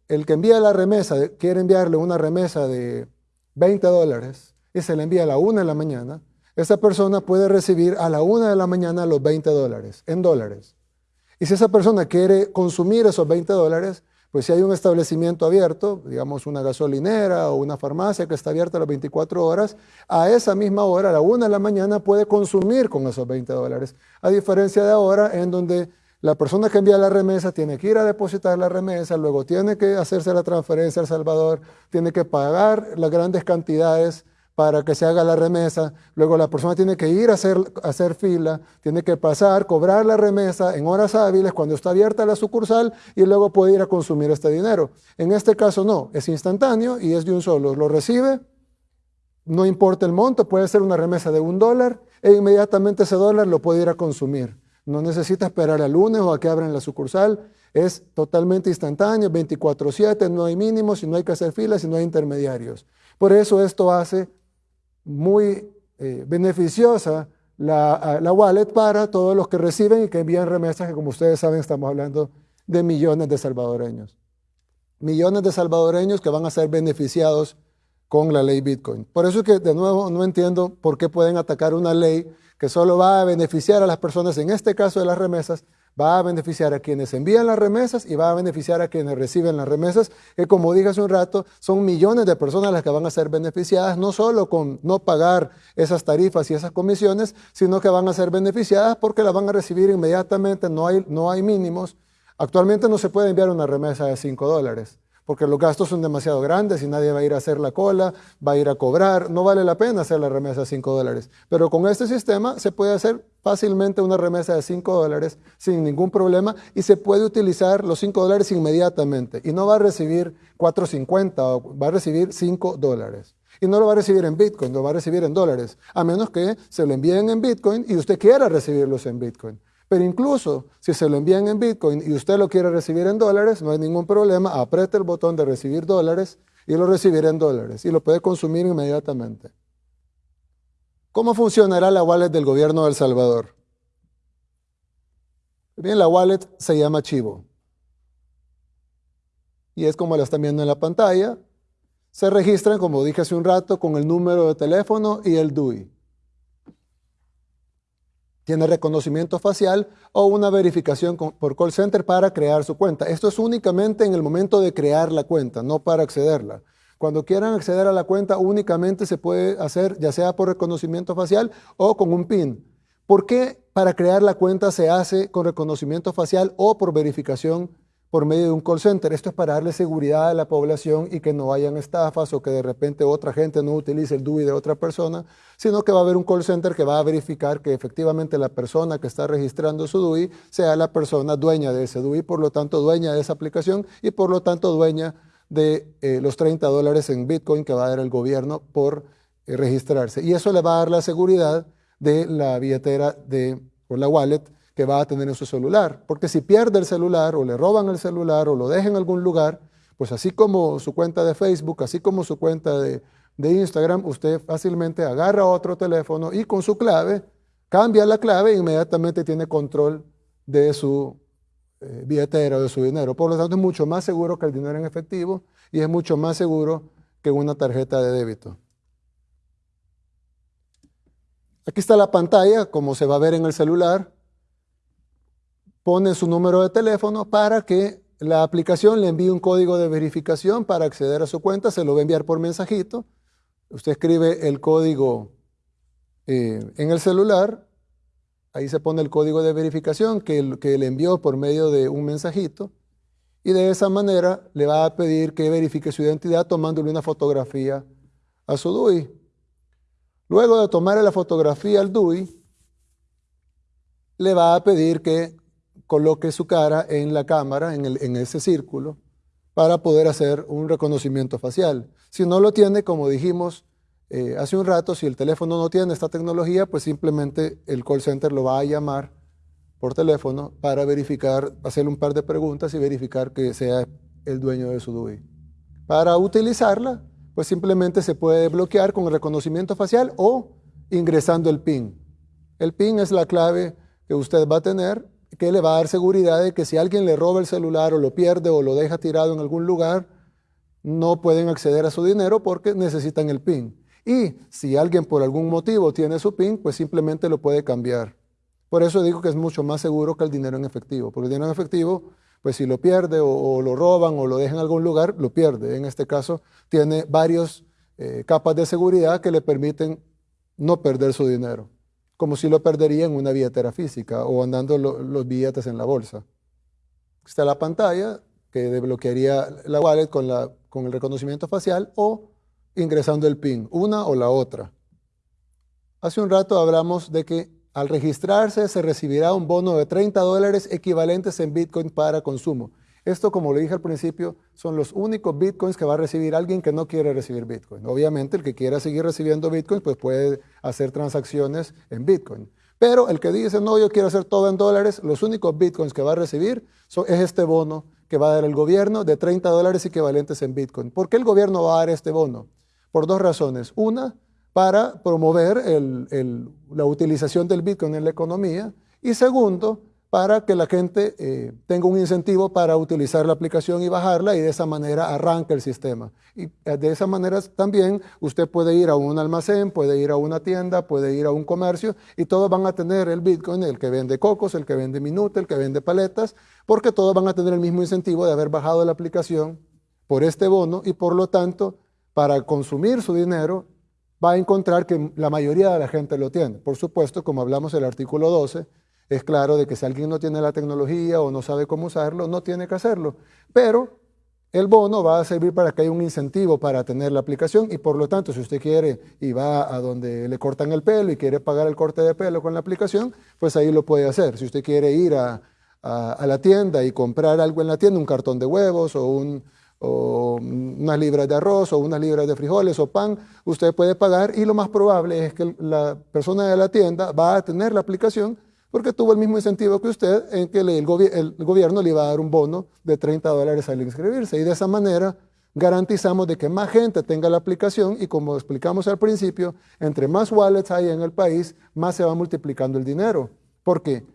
el que envía la remesa quiere enviarle una remesa de 20 dólares y se le envía a la 1 de la mañana, esa persona puede recibir a la 1 de la mañana los 20 dólares, en dólares. Y si esa persona quiere consumir esos 20 dólares, pues si hay un establecimiento abierto, digamos una gasolinera o una farmacia que está abierta las 24 horas, a esa misma hora, a la una de la mañana, puede consumir con esos 20 dólares. A diferencia de ahora, en donde la persona que envía la remesa tiene que ir a depositar la remesa, luego tiene que hacerse la transferencia al Salvador, tiene que pagar las grandes cantidades para que se haga la remesa, luego la persona tiene que ir a hacer, hacer fila, tiene que pasar, cobrar la remesa en horas hábiles cuando está abierta la sucursal y luego puede ir a consumir este dinero. En este caso no, es instantáneo y es de un solo. Lo recibe, no importa el monto, puede ser una remesa de un dólar e inmediatamente ese dólar lo puede ir a consumir. No necesita esperar al lunes o a que abran la sucursal. Es totalmente instantáneo, 24/7, no hay mínimos y no hay que hacer filas y no hay intermediarios. Por eso esto hace muy eh, beneficiosa la, la, wallet para todos los que reciben y que envían remesas, que como ustedes saben estamos hablando de millones de salvadoreños. millones de salvadoreños que van a ser beneficiados con la ley Bitcoin. Por eso es que de nuevo no entiendo por qué pueden atacar una ley que solo va a beneficiar a las personas, en este caso de las remesas, va a beneficiar a quienes envían las remesas y va a beneficiar a quienes reciben las remesas, que como dije hace un rato, son millones de personas las que van a ser beneficiadas, no solo con no pagar esas tarifas y esas comisiones, sino que van a ser beneficiadas porque las van a recibir inmediatamente, no hay, no hay mínimos. Actualmente no se puede enviar una remesa de 5 dólares porque los gastos son demasiado grandes y nadie va a ir a hacer la cola, va a ir a cobrar, no vale la pena hacer la remesa de 5 dólares. Pero con este sistema se puede hacer fácilmente una remesa de 5 dólares sin ningún problema y se puede utilizar los 5 dólares inmediatamente y no va a recibir 4.50, va a recibir 5 dólares. Y no lo va a recibir en Bitcoin, lo va a recibir en dólares, a menos que se lo envíen en Bitcoin y usted quiera recibirlos en Bitcoin. Pero incluso si se lo envían en Bitcoin y usted lo quiere recibir en dólares, no hay ningún problema, apriete el botón de recibir dólares y lo recibirá en dólares y lo puede consumir inmediatamente. ¿Cómo funcionará la wallet del gobierno de El Salvador? Bien, la wallet se llama Chivo. Y es como la están viendo en la pantalla. Se registran, como dije hace un rato, con el número de teléfono y el DUI tiene reconocimiento facial o una verificación por call center para crear su cuenta. Esto es únicamente en el momento de crear la cuenta, no para accederla. Cuando quieran acceder a la cuenta únicamente se puede hacer ya sea por reconocimiento facial o con un PIN. ¿Por qué para crear la cuenta se hace con reconocimiento facial o por verificación por medio de un call center. Esto es para darle seguridad a la población y que no hayan estafas o que de repente otra gente no utilice el DUI de otra persona, sino que va a haber un call center que va a verificar que efectivamente la persona que está registrando su DUI sea la persona dueña de ese DUI, por lo tanto dueña de esa aplicación y por lo tanto dueña de eh, los 30 dólares en Bitcoin que va a dar el gobierno por eh, registrarse. Y eso le va a dar la seguridad de la billetera de, o la wallet que va a tener en su celular. Porque si pierde el celular o le roban el celular o lo deja en algún lugar, pues así como su cuenta de Facebook, así como su cuenta de, Instagram, usted fácilmente agarra otro teléfono y con su clave cambia la clave e inmediatamente tiene control de su eh, billetera o de su dinero. Por lo tanto, es mucho más seguro que el dinero en efectivo y es mucho más seguro que una tarjeta de débito. Aquí está la pantalla, como se va a ver en el celular pone su número de teléfono para que la aplicación le envíe un código de verificación para acceder a su cuenta, se lo va a enviar por mensajito. Usted escribe el código eh, en el celular, ahí se pone el código de verificación que, que le envió por medio de un mensajito y de esa manera le va a pedir que verifique su identidad tomándole una fotografía a su DUI. Luego de tomar la fotografía al DUI, le va a pedir que coloque su cara en la cámara, en, ese círculo, para poder hacer un reconocimiento facial. Si no lo tiene, como dijimos eh, hace un rato, si el teléfono no tiene esta tecnología, pues simplemente el call center lo va a llamar por teléfono para verificar, hacerle un par de preguntas y verificar que sea el dueño de su DUI. Para utilizarla, pues simplemente se puede bloquear con el reconocimiento facial o ingresando el PIN. El PIN es la clave que usted va a tener que le va a dar seguridad de que si alguien le roba el celular o lo pierde o lo deja tirado en algún lugar, no pueden acceder a su dinero porque necesitan el PIN. Y si alguien por algún motivo tiene su PIN, pues simplemente lo puede cambiar. Por eso digo que es mucho más seguro que el dinero en efectivo, porque el dinero en efectivo, pues si lo pierde o, lo roban o lo dejan en algún lugar, lo pierde. En este caso, tiene varias eh, capas de seguridad que le permiten no perder su dinero como si lo perdería en una billetera física o andando los billetes en la bolsa. Está la pantalla que desbloquearía la wallet con, la, con el reconocimiento facial o ingresando el PIN, una o la otra. Hace un rato hablamos de que al registrarse se recibirá un bono de 30 dólares equivalentes en Bitcoin para consumo. Esto, como le dije al principio, son los únicos bitcoins que va a recibir alguien que no quiere recibir bitcoin. Obviamente, el que quiera seguir recibiendo bitcoins, pues puede hacer transacciones en bitcoin. Pero el que dice, no, yo quiero hacer todo en dólares, los únicos bitcoins que va a recibir es este bono que va a dar el gobierno de 30 dólares equivalentes en bitcoin. ¿Por qué el gobierno va a dar este bono? Por dos razones. Una, para promover la utilización del bitcoin en la economía. Y segundo, para que la gente eh, tenga un incentivo para utilizar la aplicación y bajarla y de esa manera arranca el sistema. Y eh, de esa manera también usted puede ir a un almacén, puede ir a una tienda, puede ir a un comercio y todos van a tener el Bitcoin, el que vende cocos, el que vende minute, el que vende paletas, porque todos van a tener el mismo incentivo de haber bajado la aplicación por este bono y por lo tanto para consumir su dinero va a encontrar que la mayoría de la gente lo tiene. Por supuesto, como hablamos en el artículo 12, es claro de que si alguien no tiene la tecnología o no sabe cómo usarlo, no tiene que hacerlo. Pero el bono va a servir para que haya un incentivo para tener la aplicación y por lo tanto, si usted quiere y va a donde le cortan el pelo y quiere pagar el corte de pelo con la aplicación, pues ahí lo puede hacer. Si usted quiere ir a, la tienda y comprar algo en la tienda, un cartón de huevos o, un, o unas libras de arroz o unas libras de frijoles o pan, usted puede pagar y lo más probable es que la persona de la tienda va a tener la aplicación porque tuvo el mismo incentivo que usted en que el, gobierno le iba a dar un bono de 30 dólares al inscribirse. Y de esa manera garantizamos de que más gente tenga la aplicación y como explicamos al principio, entre más wallets hay en el país, más se va multiplicando el dinero. Porque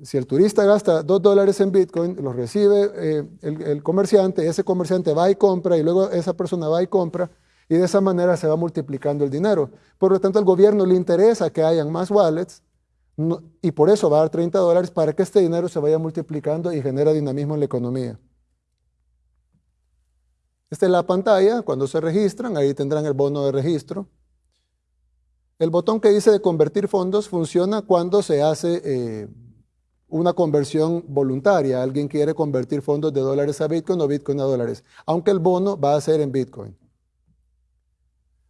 si el turista gasta 2 dólares en Bitcoin, los recibe eh, el, el comerciante, ese comerciante va y compra y luego esa persona va y compra y de esa manera se va multiplicando el dinero. Por lo tanto, al gobierno le interesa que hayan más wallets y por eso va a dar 30 dólares para que este dinero se vaya multiplicando y genera dinamismo en la economía. Esta es la pantalla, cuando se registran, ahí tendrán el bono de registro. El botón que dice de convertir fondos funciona cuando se hace eh, una conversión voluntaria. Alguien quiere convertir fondos de dólares a Bitcoin o Bitcoin a dólares, aunque el bono va a ser en Bitcoin.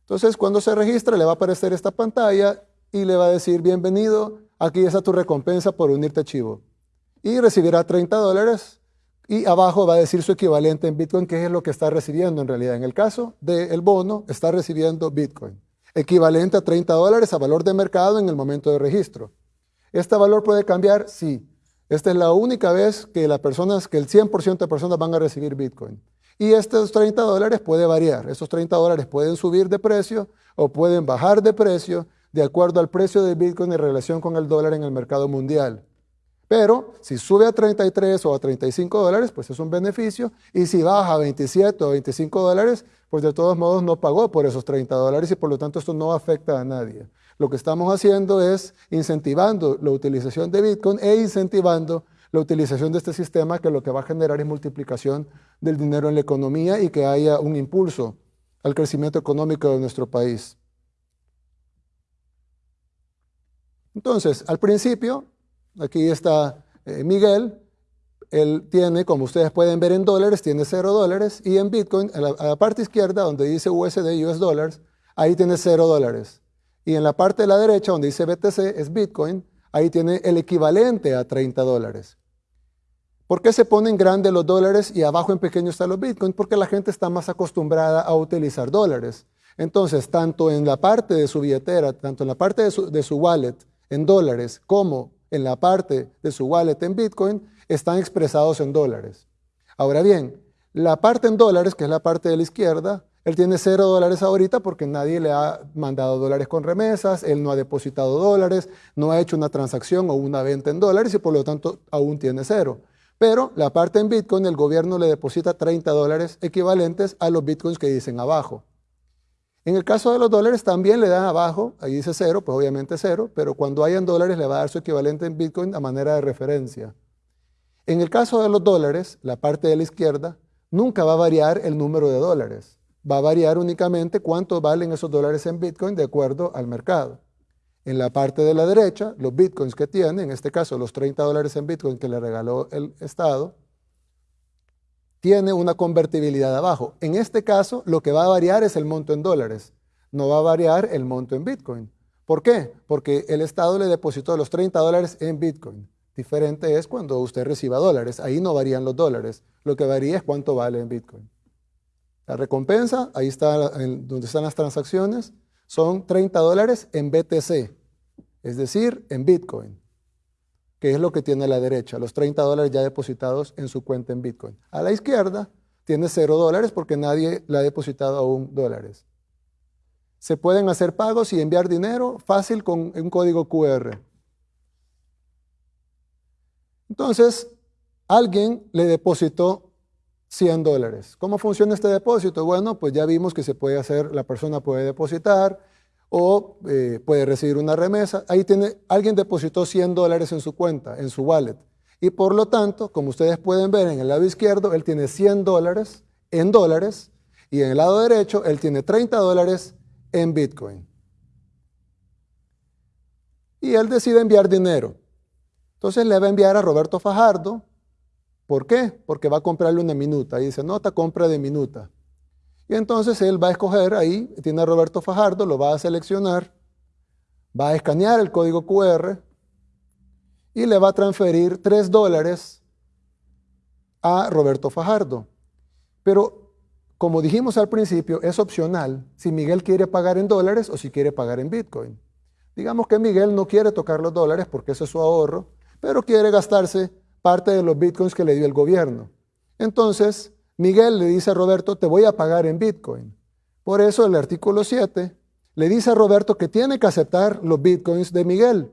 Entonces, cuando se registra, le va a aparecer esta pantalla y le va a decir, bienvenido aquí está tu recompensa por unirte a Chivo. Y recibirá 30 dólares y abajo va a decir su equivalente en Bitcoin, que es lo que está recibiendo en realidad. En el caso del bono, está recibiendo Bitcoin, equivalente a 30 dólares a valor de mercado en el momento de registro. ¿Este valor puede cambiar? Sí. Esta es la única vez que, las personas, que el 100% de personas van a recibir Bitcoin. Y estos 30 dólares puede variar. Estos 30 dólares pueden subir de precio o pueden bajar de precio de acuerdo al precio de Bitcoin en relación con el dólar en el mercado mundial. Pero si sube a 33 o a 35 dólares, pues es un beneficio. Y si baja a 27 o 25 dólares, pues de todos modos no pagó por esos 30 dólares y por lo tanto esto no afecta a nadie. Lo que estamos haciendo es incentivando la utilización de Bitcoin e incentivando la utilización de este sistema que lo que va a generar es multiplicación del dinero en la economía y que haya un impulso al crecimiento económico de nuestro país. Entonces, al principio, aquí está eh, Miguel, él tiene, como ustedes pueden ver en dólares, tiene 0 dólares y en Bitcoin, a la, parte izquierda donde dice USD, US Dollars, ahí tiene 0 dólares. Y en la parte de la derecha donde dice BTC es Bitcoin, ahí tiene el equivalente a 30 dólares. ¿Por qué se ponen grandes los dólares y abajo en pequeño están los Bitcoin? Porque la gente está más acostumbrada a utilizar dólares. Entonces, tanto en la parte de su billetera, tanto en la parte de su wallet, en dólares como en la parte de su wallet en Bitcoin están expresados en dólares. Ahora bien, la parte en dólares, que es la parte de la izquierda, él tiene cero dólares ahorita porque nadie le ha mandado dólares con remesas, él no ha depositado dólares, no ha hecho una transacción o una venta en dólares y por lo tanto aún tiene cero. Pero la parte en Bitcoin, el gobierno le deposita 30 dólares equivalentes a los Bitcoins que dicen abajo. En el caso de los dólares también le dan abajo, ahí dice cero, pues obviamente cero, pero cuando hayan dólares le va a dar su equivalente en Bitcoin a manera de referencia. En el caso de los dólares, la parte de la izquierda, nunca va a variar el número de dólares. Va a variar únicamente cuánto valen esos dólares en Bitcoin de acuerdo al mercado. En la parte de la derecha, los Bitcoins que tiene, en este caso los 30 dólares en Bitcoin que le regaló el Estado, tiene una convertibilidad abajo. En este caso, lo que va a variar es el monto en dólares, no va a variar el monto en Bitcoin. ¿Por qué? Porque el Estado le depositó los 30 dólares en Bitcoin. Diferente es cuando usted reciba dólares. Ahí no varían los dólares. Lo que varía es cuánto vale en Bitcoin. La recompensa, ahí está donde están las transacciones, son 30 dólares en BTC, es decir, en Bitcoin que es lo que tiene la derecha, los 30 dólares ya depositados en su cuenta en Bitcoin. A la izquierda tiene 0 dólares porque nadie le ha depositado aún dólares. Se pueden hacer pagos y enviar dinero fácil con un código QR. Entonces, alguien le depositó 100 dólares. ¿Cómo funciona este depósito? Bueno, pues ya vimos que se puede hacer, la persona puede depositar o eh, puede recibir una remesa. Ahí tiene, alguien depositó 100 dólares en su cuenta, en su wallet. Y por lo tanto, como ustedes pueden ver en el lado izquierdo, él tiene 100 dólares en dólares y en el lado derecho él tiene 30 dólares en Bitcoin. Y él decide enviar dinero. Entonces le va a enviar a Roberto Fajardo. ¿Por qué? Porque va a comprarle una minuta. Y dice, nota compra de minuta. Y entonces él va a escoger ahí, tiene a Roberto Fajardo, lo va a seleccionar, va a escanear el código QR y le va a transferir 3 dólares a Roberto Fajardo. Pero como dijimos al principio, es opcional si Miguel quiere pagar en dólares o si quiere pagar en Bitcoin. Digamos que Miguel no quiere tocar los dólares porque ese es su ahorro, pero quiere gastarse parte de los Bitcoins que le dio el gobierno. Entonces, Miguel le dice a Roberto, te voy a pagar en Bitcoin. Por eso el artículo 7 le dice a Roberto que tiene que aceptar los Bitcoins de Miguel,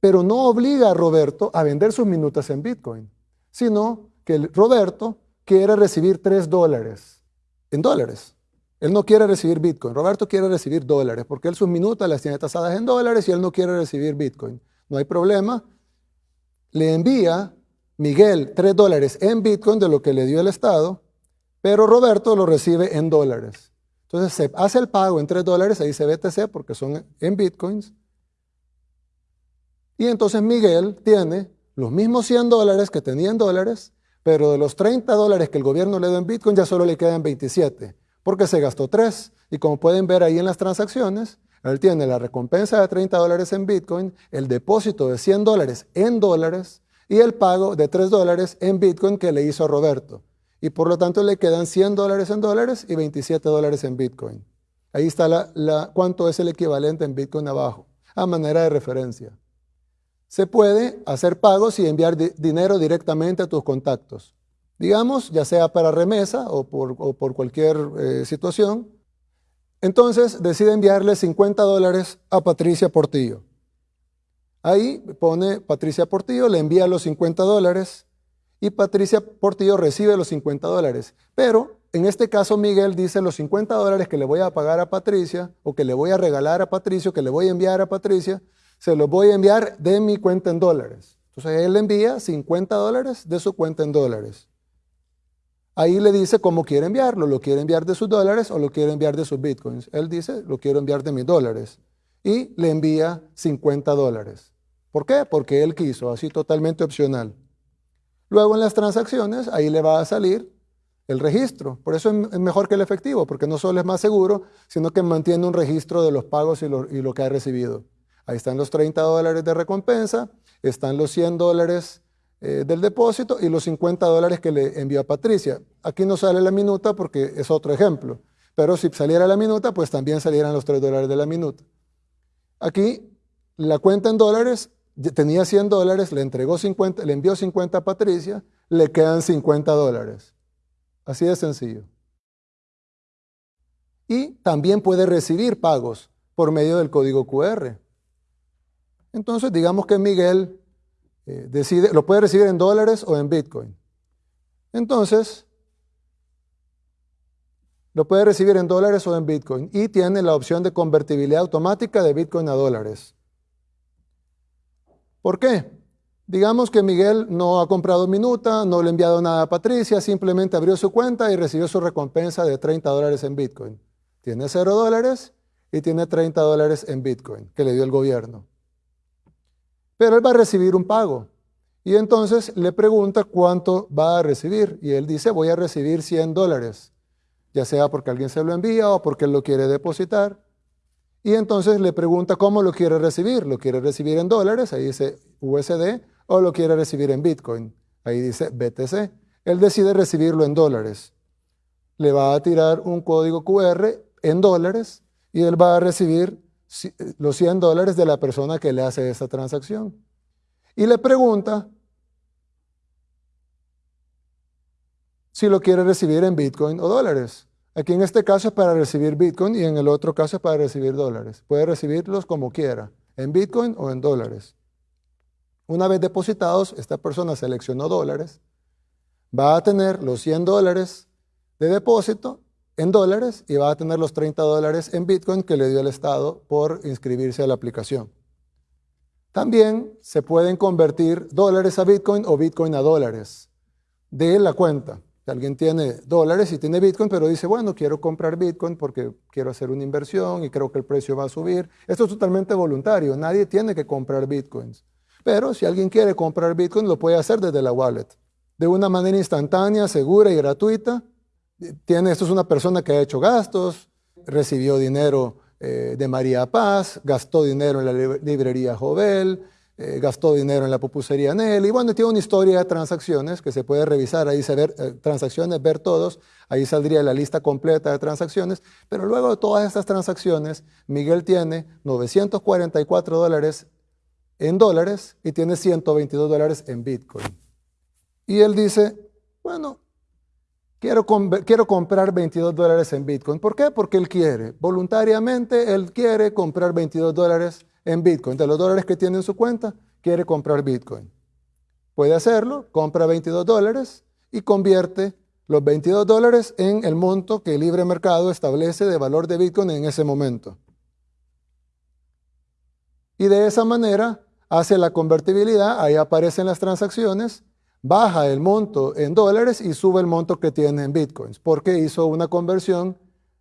pero no obliga a Roberto a vender sus minutas en Bitcoin, sino que Roberto quiere recibir 3 dólares en dólares. Él no quiere recibir Bitcoin. Roberto quiere recibir dólares porque él sus minutas las tiene tasadas en dólares y él no quiere recibir Bitcoin. No hay problema. Le envía Miguel 3 dólares en Bitcoin de lo que le dio el Estado, pero Roberto lo recibe en dólares. Entonces se hace el pago en 3 dólares, ahí dice BTC porque son en Bitcoins. Y entonces Miguel tiene los mismos 100 dólares que tenía en dólares, pero de los 30 dólares que el gobierno le dio en Bitcoin ya solo le quedan 27, porque se gastó 3. Y como pueden ver ahí en las transacciones, él tiene la recompensa de 30 dólares en Bitcoin, el depósito de 100 dólares en dólares y el pago de 3 dólares en Bitcoin que le hizo a Roberto. Y por lo tanto le quedan 100 dólares en dólares y 27 dólares en Bitcoin. Ahí está la, cuánto es el equivalente en Bitcoin abajo, a manera de referencia se puede hacer pagos y enviar dinero directamente a tus contactos. Digamos, ya sea para remesa o por, cualquier eh, situación. Entonces decide enviarle 50 dólares a Patricia Portillo. Ahí pone Patricia Portillo, le envía los 50 dólares y Patricia Portillo recibe los 50 dólares. Pero en este caso Miguel dice los 50 dólares que le voy a pagar a Patricia o que le voy a regalar a Patricio, que le voy a enviar a Patricia, se los voy a enviar de mi cuenta en dólares. Entonces él le envía 50 dólares de su cuenta en dólares. Ahí le dice cómo quiere enviarlo, lo quiere enviar de sus dólares o lo quiere enviar de sus bitcoins. Él dice, lo quiero enviar de mis dólares. Y le envía 50 dólares. ¿Por qué? Porque él quiso, así totalmente opcional. Luego en las transacciones, ahí le va a salir el registro. Por eso es mejor que el efectivo, porque no solo es más seguro, sino que mantiene un registro de los pagos y lo, que ha recibido. Ahí están los 30 dólares de recompensa, están los 100 dólares eh, del depósito y los 50 dólares que le envió a Patricia. Aquí no sale la minuta porque es otro ejemplo, pero si saliera la minuta, pues también salieran los 3 dólares de la minuta. Aquí la cuenta en dólares tenía 100 dólares, le, entregó 50, le envió 50 a Patricia, le quedan 50 dólares. Así de sencillo. Y también puede recibir pagos por medio del código QR. Entonces, digamos que Miguel eh, decide, lo puede recibir en dólares o en Bitcoin. Entonces, lo puede recibir en dólares o en Bitcoin y tiene la opción de convertibilidad automática de Bitcoin a dólares. ¿Por qué? Digamos que Miguel no ha comprado minuta, no le ha enviado nada a Patricia, simplemente abrió su cuenta y recibió su recompensa de 30 dólares en Bitcoin. Tiene 0 dólares y tiene 30 dólares en Bitcoin que le dio el gobierno. Pero él va a recibir un pago. Y entonces le pregunta cuánto va a recibir. Y él dice, voy a recibir 100 dólares, ya sea porque alguien se lo envía o porque él lo quiere depositar. Y entonces le pregunta cómo lo quiere recibir. ¿Lo quiere recibir en dólares? Ahí dice USD. ¿O lo quiere recibir en Bitcoin? Ahí dice BTC. Él decide recibirlo en dólares. Le va a tirar un código QR en dólares y él va a recibir los 100 dólares de la persona que le hace esa transacción. Y le pregunta si lo quiere recibir en Bitcoin o dólares. Aquí en este caso es para recibir Bitcoin y en el otro caso es para recibir dólares. Puede recibirlos como quiera, en Bitcoin o en dólares. Una vez depositados, esta persona seleccionó dólares, va a tener los 100 dólares de depósito en dólares y va a tener los 30 dólares en Bitcoin que le dio el Estado por inscribirse a la aplicación. También se pueden convertir dólares a Bitcoin o Bitcoin a dólares de la cuenta. Si alguien tiene dólares y tiene Bitcoin, pero dice, bueno, quiero comprar Bitcoin porque quiero hacer una inversión y creo que el precio va a subir. Esto es totalmente voluntario, nadie tiene que comprar Bitcoins. Pero si alguien quiere comprar Bitcoin, lo puede hacer desde la wallet. De una manera instantánea, segura y gratuita. Tiene, esto es una persona que ha hecho gastos, recibió dinero eh, de María Paz, gastó dinero en la librería Jovel, eh, gastó dinero en la pupusería Nelly. Bueno, tiene una historia de transacciones que se puede revisar, ahí se ver, eh, transacciones, ver todos, ahí saldría la lista completa de transacciones, pero luego de todas estas transacciones, Miguel tiene 944 dólares en dólares y tiene 122 dólares en Bitcoin. Y él dice, bueno, quiero, quiero comprar 22 dólares en Bitcoin. ¿Por qué? Porque él quiere. Voluntariamente, él quiere comprar 22 dólares en Bitcoin. De los dólares que tiene en su cuenta, quiere comprar Bitcoin. Puede hacerlo, compra 22 dólares y convierte los 22 dólares en el monto que el libre mercado establece de valor de Bitcoin en ese momento. Y de esa manera hace la convertibilidad, ahí aparecen las transacciones, baja el monto en dólares y sube el monto que tiene en bitcoins, porque hizo una conversión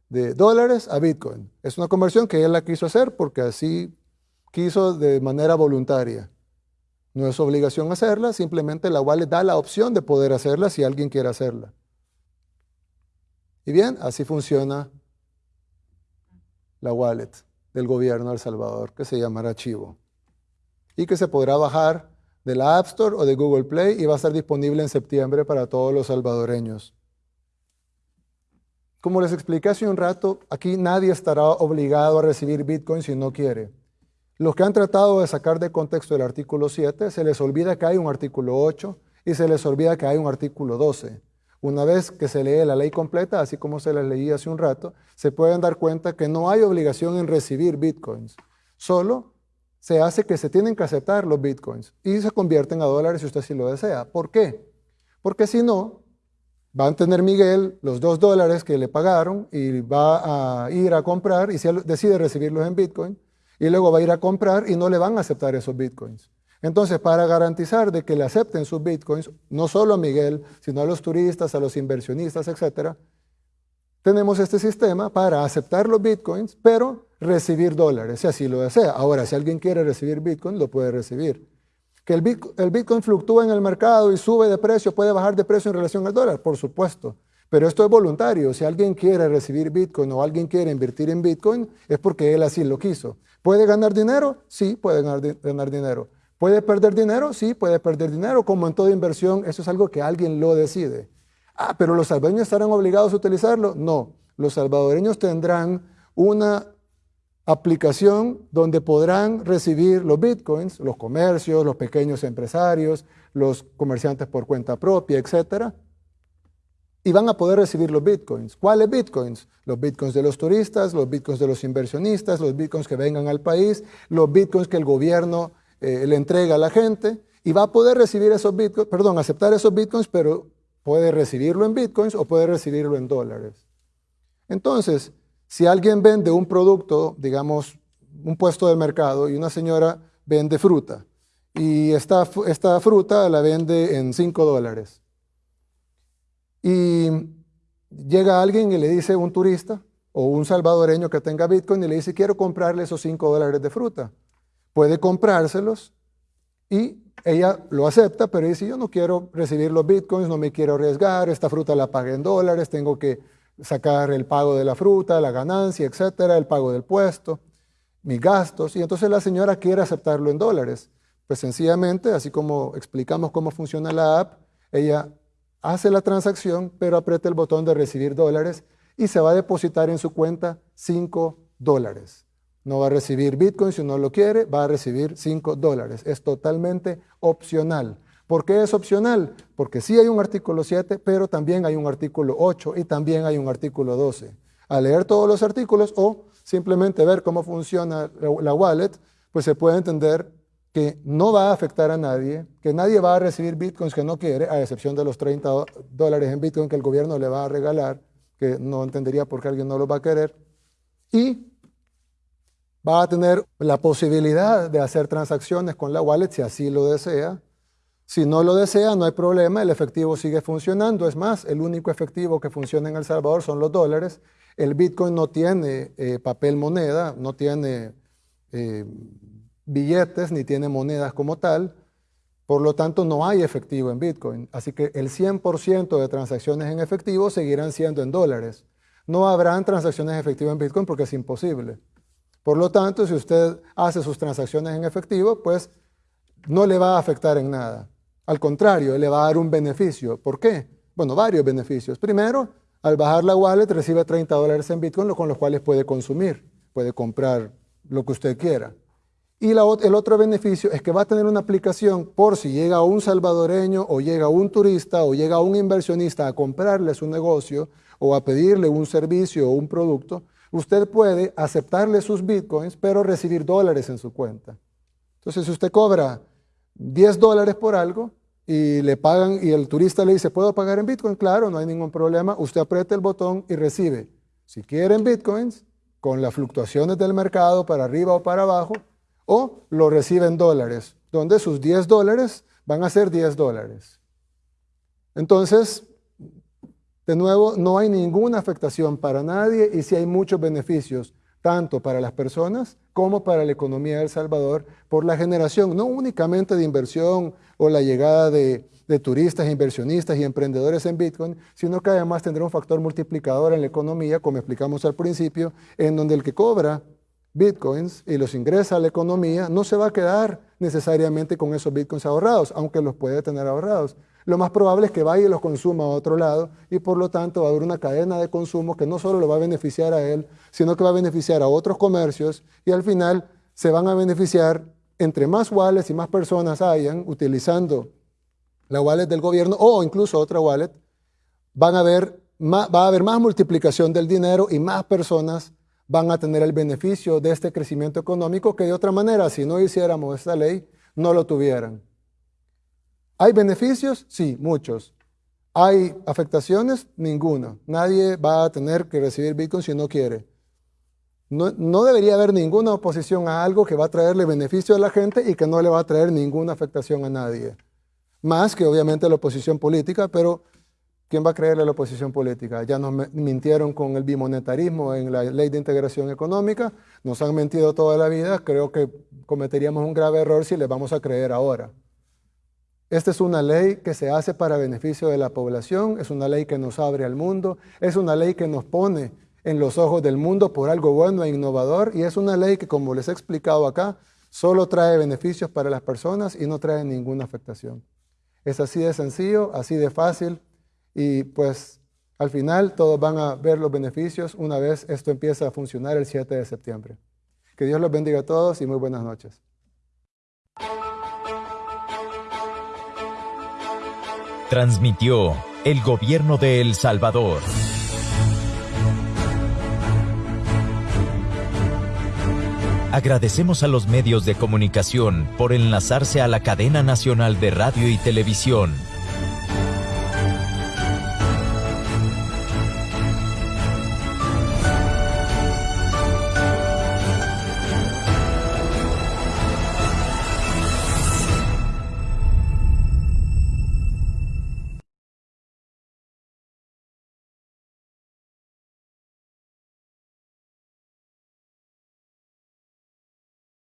de dólares a bitcoin. Es una conversión que él la quiso hacer porque así quiso de manera voluntaria. No es obligación hacerla, simplemente la wallet da la opción de poder hacerla si alguien quiere hacerla. Y bien, así funciona la wallet del gobierno de El Salvador, que se llamará Chivo, y que se podrá bajar de la App Store o de Google Play y va a estar disponible en septiembre para todos los salvadoreños. Como les expliqué hace un rato, aquí nadie estará obligado a recibir Bitcoin si no quiere. Los que han tratado de sacar de contexto el artículo 7, se les olvida que hay un artículo 8 y se les olvida que hay un artículo 12. Una vez que se lee la ley completa, así como se les leí hace un rato, se pueden dar cuenta que no hay obligación en recibir bitcoins. Solo se hace que se tienen que aceptar los bitcoins y se convierten a dólares si usted sí lo desea. ¿Por qué? Porque si no, va a tener Miguel los dos dólares que le pagaron y va a ir a comprar y si decide recibirlos en bitcoin y luego va a ir a comprar y no le van a aceptar esos bitcoins. Entonces, para garantizar de que le acepten sus bitcoins, no solo a Miguel, sino a los turistas, a los inversionistas, etcétera, tenemos este sistema para aceptar los bitcoins, pero recibir dólares, si así lo desea. Ahora, si alguien quiere recibir bitcoin, lo puede recibir. Que el bitcoin, el fluctúa en el mercado y sube de precio, puede bajar de precio en relación al dólar, por supuesto. Pero esto es voluntario. Si alguien quiere recibir Bitcoin o alguien quiere invertir en Bitcoin, es porque él así lo quiso. ¿Puede ganar dinero? Sí, puede ganar, dinero. ¿Puede perder dinero? Sí, puede perder dinero. Como en toda inversión, eso es algo que alguien lo decide. Ah, pero los salvadoreños estarán obligados a utilizarlo. No, los salvadoreños tendrán una aplicación donde podrán recibir los bitcoins, los comercios, los pequeños empresarios, los comerciantes por cuenta propia, etcétera, y van a poder recibir los bitcoins. ¿Cuáles bitcoins? Los bitcoins de los turistas, los bitcoins de los inversionistas, los bitcoins que vengan al país, los bitcoins que el gobierno eh, le entrega a la gente y va a poder recibir esos bitcoins, perdón, aceptar esos bitcoins, pero puede recibirlo en bitcoins o puede recibirlo en dólares. Entonces, si alguien vende un producto, digamos, un puesto del mercado y una señora vende fruta y esta, esta fruta la vende en 5 dólares y llega alguien y le dice un turista o un salvadoreño que tenga bitcoin y le dice quiero comprarle esos 5 dólares de fruta puede comprárselos y ella lo acepta, pero dice, yo no quiero recibir los bitcoins, no me quiero arriesgar, esta fruta la pagué en dólares, tengo que sacar el pago de la fruta, la ganancia, etcétera, el pago del puesto, mis gastos, y entonces la señora quiere aceptarlo en dólares. Pues sencillamente, así como explicamos cómo funciona la app, ella hace la transacción, pero aprieta el botón de recibir dólares y se va a depositar en su cuenta 5 dólares. No va a recibir Bitcoin si no lo quiere, va a recibir 5 dólares. Es totalmente opcional. ¿Por qué es opcional? Porque sí hay un artículo 7, pero también hay un artículo 8 y también hay un artículo 12. Al leer todos los artículos o simplemente ver cómo funciona la wallet, pues se puede entender que no va a afectar a nadie, que nadie va a recibir bitcoins que no quiere, a excepción de los 30 dólares en bitcoin que el gobierno le va a regalar, que no entendería por qué alguien no lo va a querer, y va a tener la posibilidad de hacer transacciones con la wallet si así lo desea. Si no lo desea, no hay problema, el efectivo sigue funcionando. Es más, el único efectivo que funciona en El Salvador son los dólares. El Bitcoin no tiene eh, papel moneda, no tiene eh, billetes ni tiene monedas como tal. Por lo tanto, no hay efectivo en Bitcoin. Así que el 100% de transacciones en efectivo seguirán siendo en dólares. No habrán transacciones efectivas en Bitcoin porque es imposible. Por lo tanto, si usted hace sus transacciones en efectivo, pues no le va a afectar en nada. Al contrario, le va a dar un beneficio. ¿Por qué? Bueno, varios beneficios. Primero, al bajar la wallet recibe 30 dólares en Bitcoin, con los cuales puede consumir, puede comprar lo que usted quiera. Y el otro beneficio es que va a tener una aplicación por si llega un salvadoreño o llega un turista o llega un inversionista a comprarle su negocio o a pedirle un servicio o un producto, usted puede aceptarle sus bitcoins, pero recibir dólares en su cuenta. Entonces, si usted cobra 10 dólares por algo y le pagan y el turista le dice, ¿puedo pagar en bitcoin? Claro, no hay ningún problema. Usted aprieta el botón y recibe. Si quieren bitcoins, con las fluctuaciones del mercado para arriba o para abajo, o lo recibe en dólares, donde sus 10 dólares van a ser 10 dólares. Entonces, de nuevo, no hay ninguna afectación para nadie y sí hay muchos beneficios, tanto para las personas como para la economía de El Salvador, por la generación no únicamente de inversión o la llegada de, de turistas, inversionistas y emprendedores en Bitcoin, sino que además tendrá un factor multiplicador en la economía, como explicamos al principio, en donde el que cobra bitcoins y los ingresa a la economía, no se va a quedar necesariamente con esos bitcoins ahorrados, aunque los puede tener ahorrados. Lo más probable es que vaya y los consuma a otro lado y por lo tanto va a haber una cadena de consumo que no solo lo va a beneficiar a él, sino que va a beneficiar a otros comercios y al final se van a beneficiar entre más wallets y más personas hayan utilizando la wallet del gobierno o incluso otra wallet, van a va a haber más multiplicación del dinero y más personas van a tener el beneficio de este crecimiento económico que de otra manera, si no hiciéramos esta ley, no lo tuvieran. ¿Hay beneficios? Sí, muchos. ¿Hay afectaciones? Ninguna. Nadie va a tener que recibir Bitcoin si no quiere. No, no, debería haber ninguna oposición a algo que va a traerle beneficio a la gente y que no le va a traer ninguna afectación a nadie. Más que obviamente la oposición política, pero ¿Quién va a creerle a la oposición política? Ya nos mintieron con el bimonetarismo en la ley de integración económica, nos han mentido toda la vida, creo que cometeríamos un grave error si les vamos a creer ahora. Esta es una ley que se hace para beneficio de la población, es una ley que nos abre al mundo, es una ley que nos pone en los ojos del mundo por algo bueno e innovador y es una ley que, como les he explicado acá, solo trae beneficios para las personas y no trae ninguna afectación. Es así de sencillo, así de fácil y pues al final todos van a ver los beneficios una vez esto empieza a funcionar el 7 de septiembre. Que Dios los bendiga a todos y muy buenas noches. Transmitió el gobierno de El Salvador. Agradecemos a los medios de comunicación por enlazarse a la cadena nacional de radio y televisión